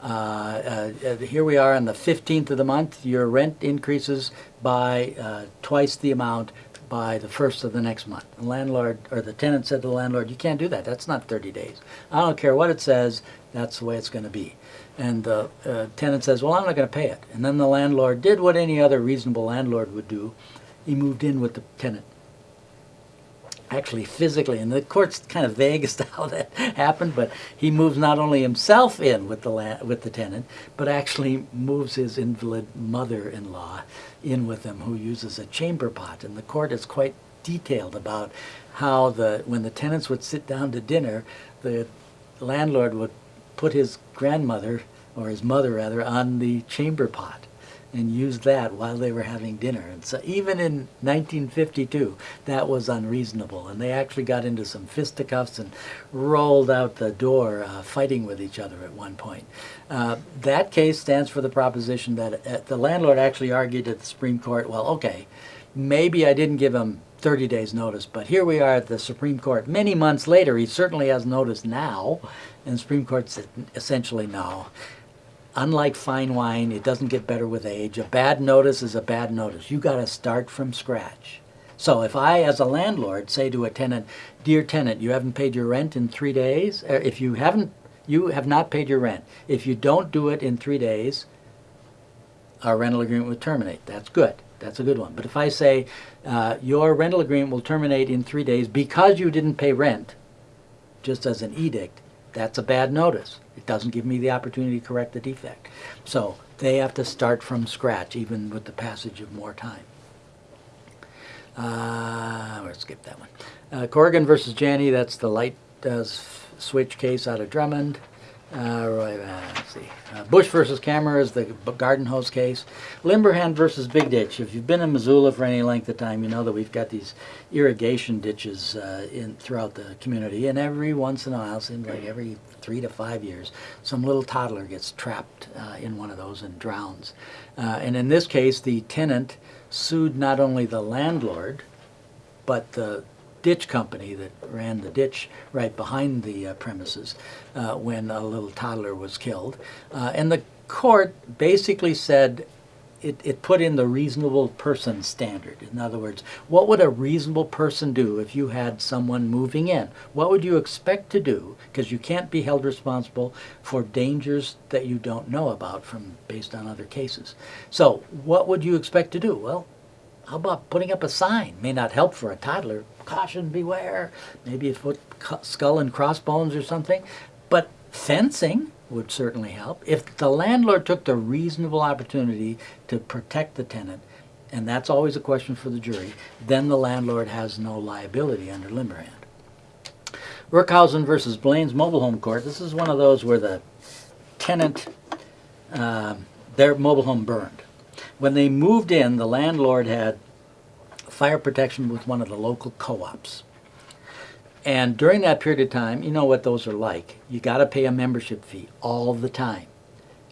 uh, uh, here we are on the 15th of the month, your rent increases by uh, twice the amount by the first of the next month. The landlord, or the tenant said to the landlord, you can't do that, that's not 30 days. I don't care what it says, that's the way it's going to be. And the uh, tenant says, well, I'm not going to pay it. And then the landlord did what any other reasonable landlord would do. He moved in with the tenant. Actually, physically, and the court's kind of vague as to how that happened, but he moves not only himself in with the with the tenant, but actually moves his invalid mother-in-law in with him, who uses a chamber pot. And the court is quite detailed about how the when the tenants would sit down to dinner, the landlord would put his grandmother or his mother rather on the chamber pot and used that while they were having dinner. And so even in 1952, that was unreasonable. And they actually got into some fisticuffs and rolled out the door uh, fighting with each other at one point. Uh, that case stands for the proposition that uh, the landlord actually argued at the Supreme Court, well, okay, maybe I didn't give him 30 days notice, but here we are at the Supreme Court many months later. He certainly has notice now. And the Supreme Court said essentially no. Unlike fine wine, it doesn't get better with age. A bad notice is a bad notice. You got to start from scratch. So if I, as a landlord, say to a tenant, "Dear tenant, you haven't paid your rent in three days. or If you haven't, you have not paid your rent. If you don't do it in three days, our rental agreement will terminate. That's good. That's a good one. But if I say uh, your rental agreement will terminate in three days because you didn't pay rent, just as an edict, that's a bad notice. It doesn't give me the opportunity to correct the defect. So they have to start from scratch, even with the passage of more time. Uh, we'll skip that one. Uh, Corrigan versus Janney, that's the light uh, switch case out of Drummond. Uh, right, uh, let's see. Uh, Bush versus Camera is the garden hose case. Limberhand versus Big Ditch. If you've been in Missoula for any length of time, you know that we've got these irrigation ditches uh, in throughout the community, and every once in a while, seems like every three to five years, some little toddler gets trapped uh, in one of those and drowns. Uh, and in this case, the tenant sued not only the landlord, but the ditch company that ran the ditch right behind the uh, premises uh, when a little toddler was killed. Uh, and the court basically said it, it put in the reasonable person standard. In other words, what would a reasonable person do if you had someone moving in? What would you expect to do? Because you can't be held responsible for dangers that you don't know about from based on other cases. So, what would you expect to do? Well, how about putting up a sign? May not help for a toddler. Caution, beware. Maybe a foot skull and crossbones or something. But fencing would certainly help. If the landlord took the reasonable opportunity to protect the tenant, and that's always a question for the jury, then the landlord has no liability under Limberhand. Rookhuizen versus Blain's Mobile Home Court. This is one of those where the tenant, um, their mobile home burned. When they moved in, the landlord had fire protection with one of the local co-ops. And during that period of time, you know what those are like. You got to pay a membership fee all the time.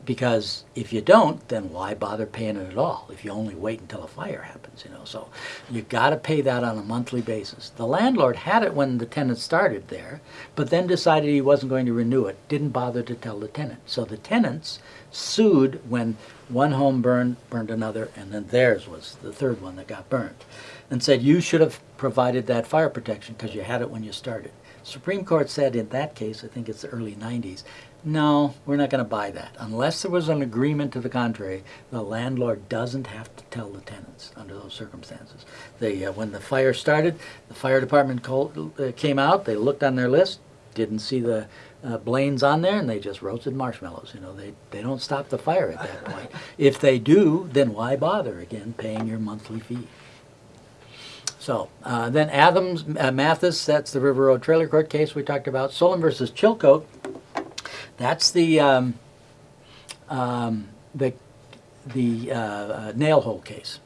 Because if you don't, then why bother paying it at all if you only wait until a fire happens, you know? So you've got to pay that on a monthly basis. The landlord had it when the tenant started there, but then decided he wasn't going to renew it, didn't bother to tell the tenant. So the tenants sued when one home burned, burned another, and then theirs was the third one that got burned, and said you should have provided that fire protection because you had it when you started. Supreme Court said in that case, I think it's the early 90s, no, we're not going to buy that. Unless there was an agreement to the contrary, the landlord doesn't have to tell the tenants under those circumstances. They, uh, when the fire started, the fire department called, uh, came out, they looked on their list, didn't see the uh, Blains on there, and they just roasted marshmallows. You know, they, they don't stop the fire at that point. [laughs] If they do, then why bother again paying your monthly fee? So uh, then Adams, uh, Mathis, that's the River Road Trailer Court case we talked about. Solon versus Chilcote, that's the um, um, the the uh, uh, nail hole case.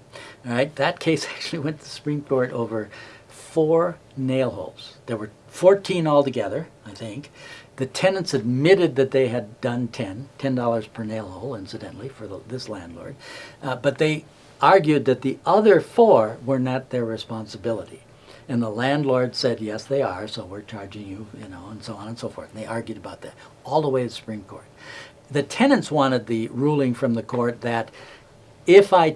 All right, that case [laughs] actually went to the Supreme Court over four nail holes. There were 14 altogether, I think. The tenants admitted that they had done 10, $10 per nail hole, incidentally, for the, this landlord. Uh, but they argued that the other four were not their responsibility. And the landlord said, yes, they are, so we're charging you, you know, and so on and so forth. And they argued about that all the way to the Supreme Court. The tenants wanted the ruling from the court that if I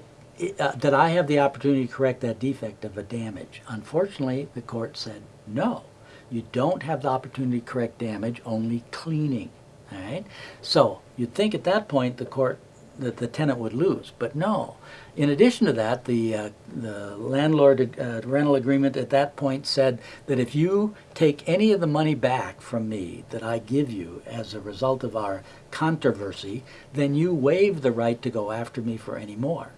uh, that I have the opportunity to correct that defect of a damage. Unfortunately, the court said no. You don't have the opportunity to correct damage, only cleaning. All right. So you'd think at that point the court that the tenant would lose, but no. In addition to that, the uh, the landlord uh, rental agreement at that point said that if you take any of the money back from me that I give you as a result of our controversy, then you waive the right to go after me for any more.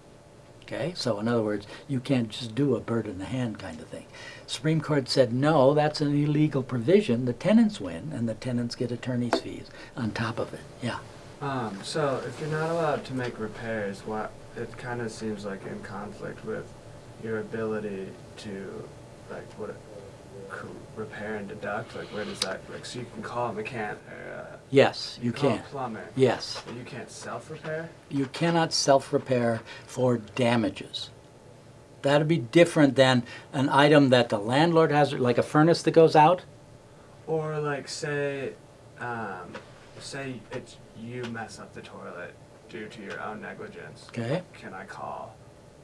Okay, so in other words, you can't just do a bird in the hand kind of thing. Supreme Court said no, that's an illegal provision. The tenants win, and the tenants get attorney's fees on top of it. Yeah. Um, so if you're not allowed to make repairs, what it kind of seems like in conflict with your ability to like what repair and deduct. Like where does that like so you can call a mechanic or uh, Yes, you call can. a plumber, Yes, but you can't self repair. you cannot self-repair for damages. That'd be different than an item that the landlord has, like a furnace that goes out. Or like say, um, say it's you mess up the toilet due to your own negligence. Okay. Can I call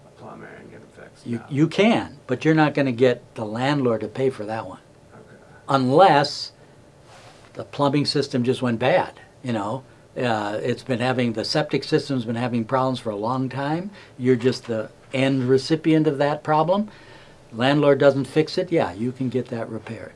a plumber and get it fixed? You, No. you can, but you're not going to get the landlord to pay for that one. Okay. unless the plumbing system just went bad. You know, uh, it's been having the septic system's been having problems for a long time. You're just the end recipient of that problem. Landlord doesn't fix it. Yeah, you can get that repaired,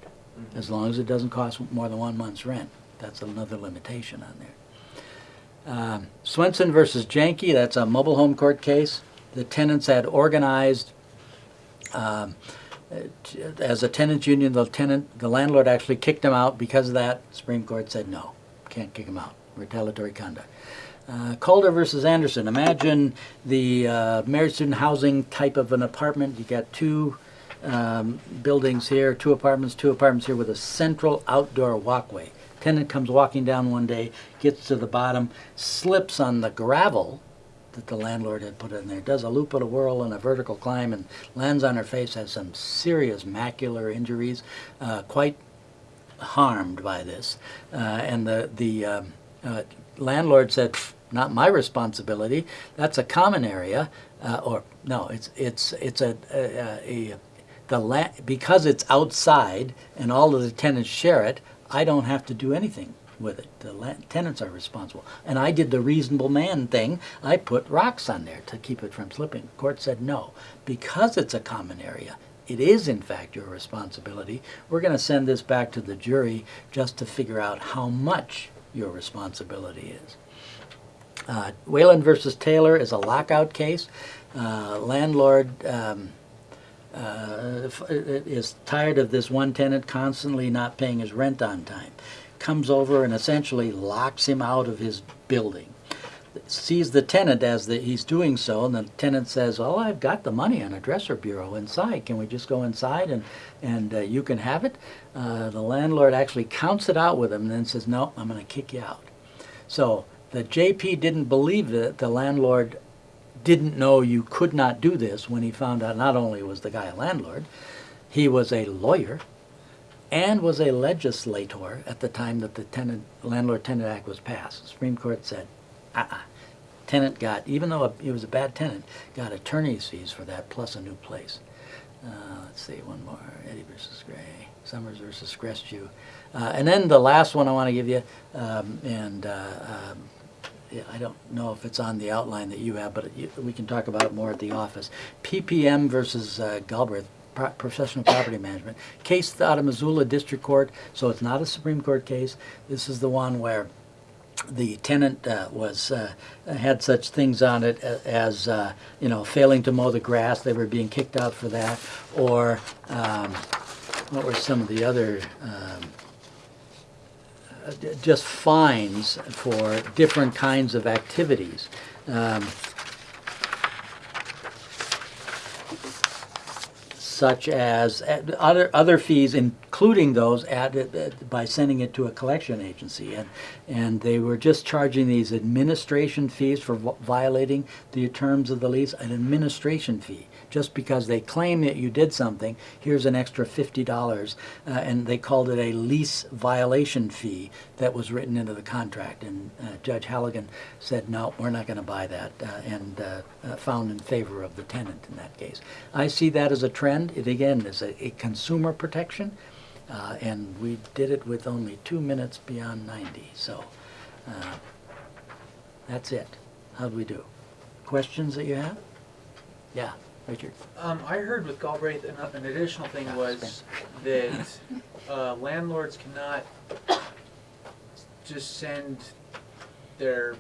as long as it doesn't cost more than one month's rent. That's another limitation on there. Um, Swenson versus Janke. That's a mobile home court case. The tenants had organized. Um, as a tenants union, the tenant, the landlord actually kicked him out because of that. Supreme Court said no, can't kick him out. Retaliatory conduct. Uh, Calder versus Anderson. Imagine the uh, married student housing type of an apartment. You got two um, buildings here, two apartments, two apartments here with a central outdoor walkway. Tenant comes walking down one day, gets to the bottom, slips on the gravel that the landlord had put in there, does a loop and a whirl and a vertical climb and lands on her face, has some serious macular injuries, uh, quite harmed by this. Uh, and the, the um, uh, landlord said, not my responsibility, that's a common area, uh, or no, it's, it's, it's a, a, a the la- because it's outside and all of the tenants share it, I don't have to do anything with it. The tenants are responsible. And I did the reasonable man thing. I put rocks on there to keep it from slipping. The Court said no. Because it's a common area, it is in fact your responsibility. We're going to send this back to the jury just to figure out how much your responsibility is. Uh, Wayland versus Taylor is a lockout case. Uh, landlord um, uh, is tired of this one tenant constantly not paying his rent on time. Comes over and essentially locks him out of his building. Sees the tenant as the, he's doing so, and the tenant says, "Oh, I've got the money on a dresser bureau inside. Can we just go inside and and uh, you can have it?" Uh, the landlord actually counts it out with him, and then says, "No, I'm going to kick you out." So The JP didn't believe that the landlord didn't know you could not do this when he found out not only was the guy a landlord, he was a lawyer and was a legislator at the time that the tenant, Landlord Tenant Act was passed. The Supreme Court said, uh-uh. Tenant got, even though he was a bad tenant, got attorney's fees for that plus a new place. Uh, let's see, one more, Eddie versus Gray, Summers versus Crestview. Uh, and then the last one I want to give you, um, and uh, um, I don't know if it's on the outline that you have, but you, we can talk about it more at the office. PPM versus uh, Galbraith, Pro- Professional Property Management. Case out of Missoula District Court, so it's not a Supreme Court case. This is the one where the tenant uh, was uh, had such things on it as uh, you know failing to mow the grass. They were being kicked out for that, or um, what were some of the other um, just fines for different kinds of activities. Um, such as uh, other other fees, including those added by sending it to a collection agency, and and they were just charging these administration fees for violating the terms of the lease, an administration fee, just because they claim that you did something. Here's an extra fifty dollars, uh, and they called it a lease violation fee that was written into the contract. And uh, Judge Halligan said, no, we're not going to buy that, uh, and uh, uh, found in favor of the tenant in that case. I see that as a trend. It again is a, a consumer protection, uh, and we did it with only two minutes beyond 90. So that's it. How'd we do? Questions that you have? Yeah, Richard. Um, I heard with Galbraith, an, an additional thing was that, uh, landlords cannot just send their,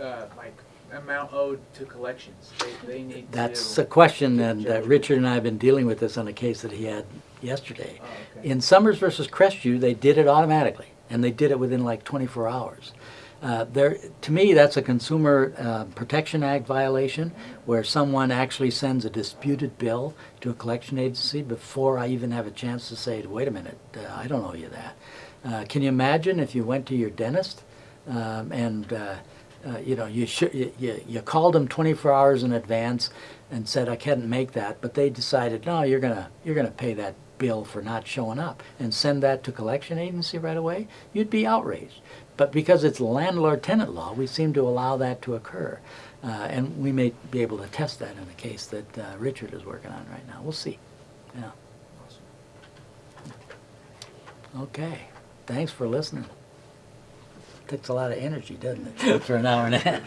uh, like, amount owed to collections. They, they need to. That's a question, that, Richard and I have been dealing with this on a case that he had yesterday. Oh, okay. In Summers versus Crestview, they did it automatically, and they did it within like 24 hours. Uh, there, to me, that's a Consumer uh, Protection Act violation, where someone actually sends a disputed bill to a collection agency before I even have a chance to say, "Wait a minute, uh, I don't owe you that." Uh, can you imagine if you went to your dentist um, and uh, you know you, you you called them 24 hours in advance and said I can't make that, but they decided no, you're gonna you're gonna pay that bill for not showing up and send that to collection agency right away, you'd be outraged. But because it's landlord-tenant law, we seem to allow that to occur. Uh, and we may be able to test that in a case that uh, Richard is working on right now. We'll see. Yeah. Okay. Thanks for listening. Takes a lot of energy, doesn't it, [laughs] for an hour and a half?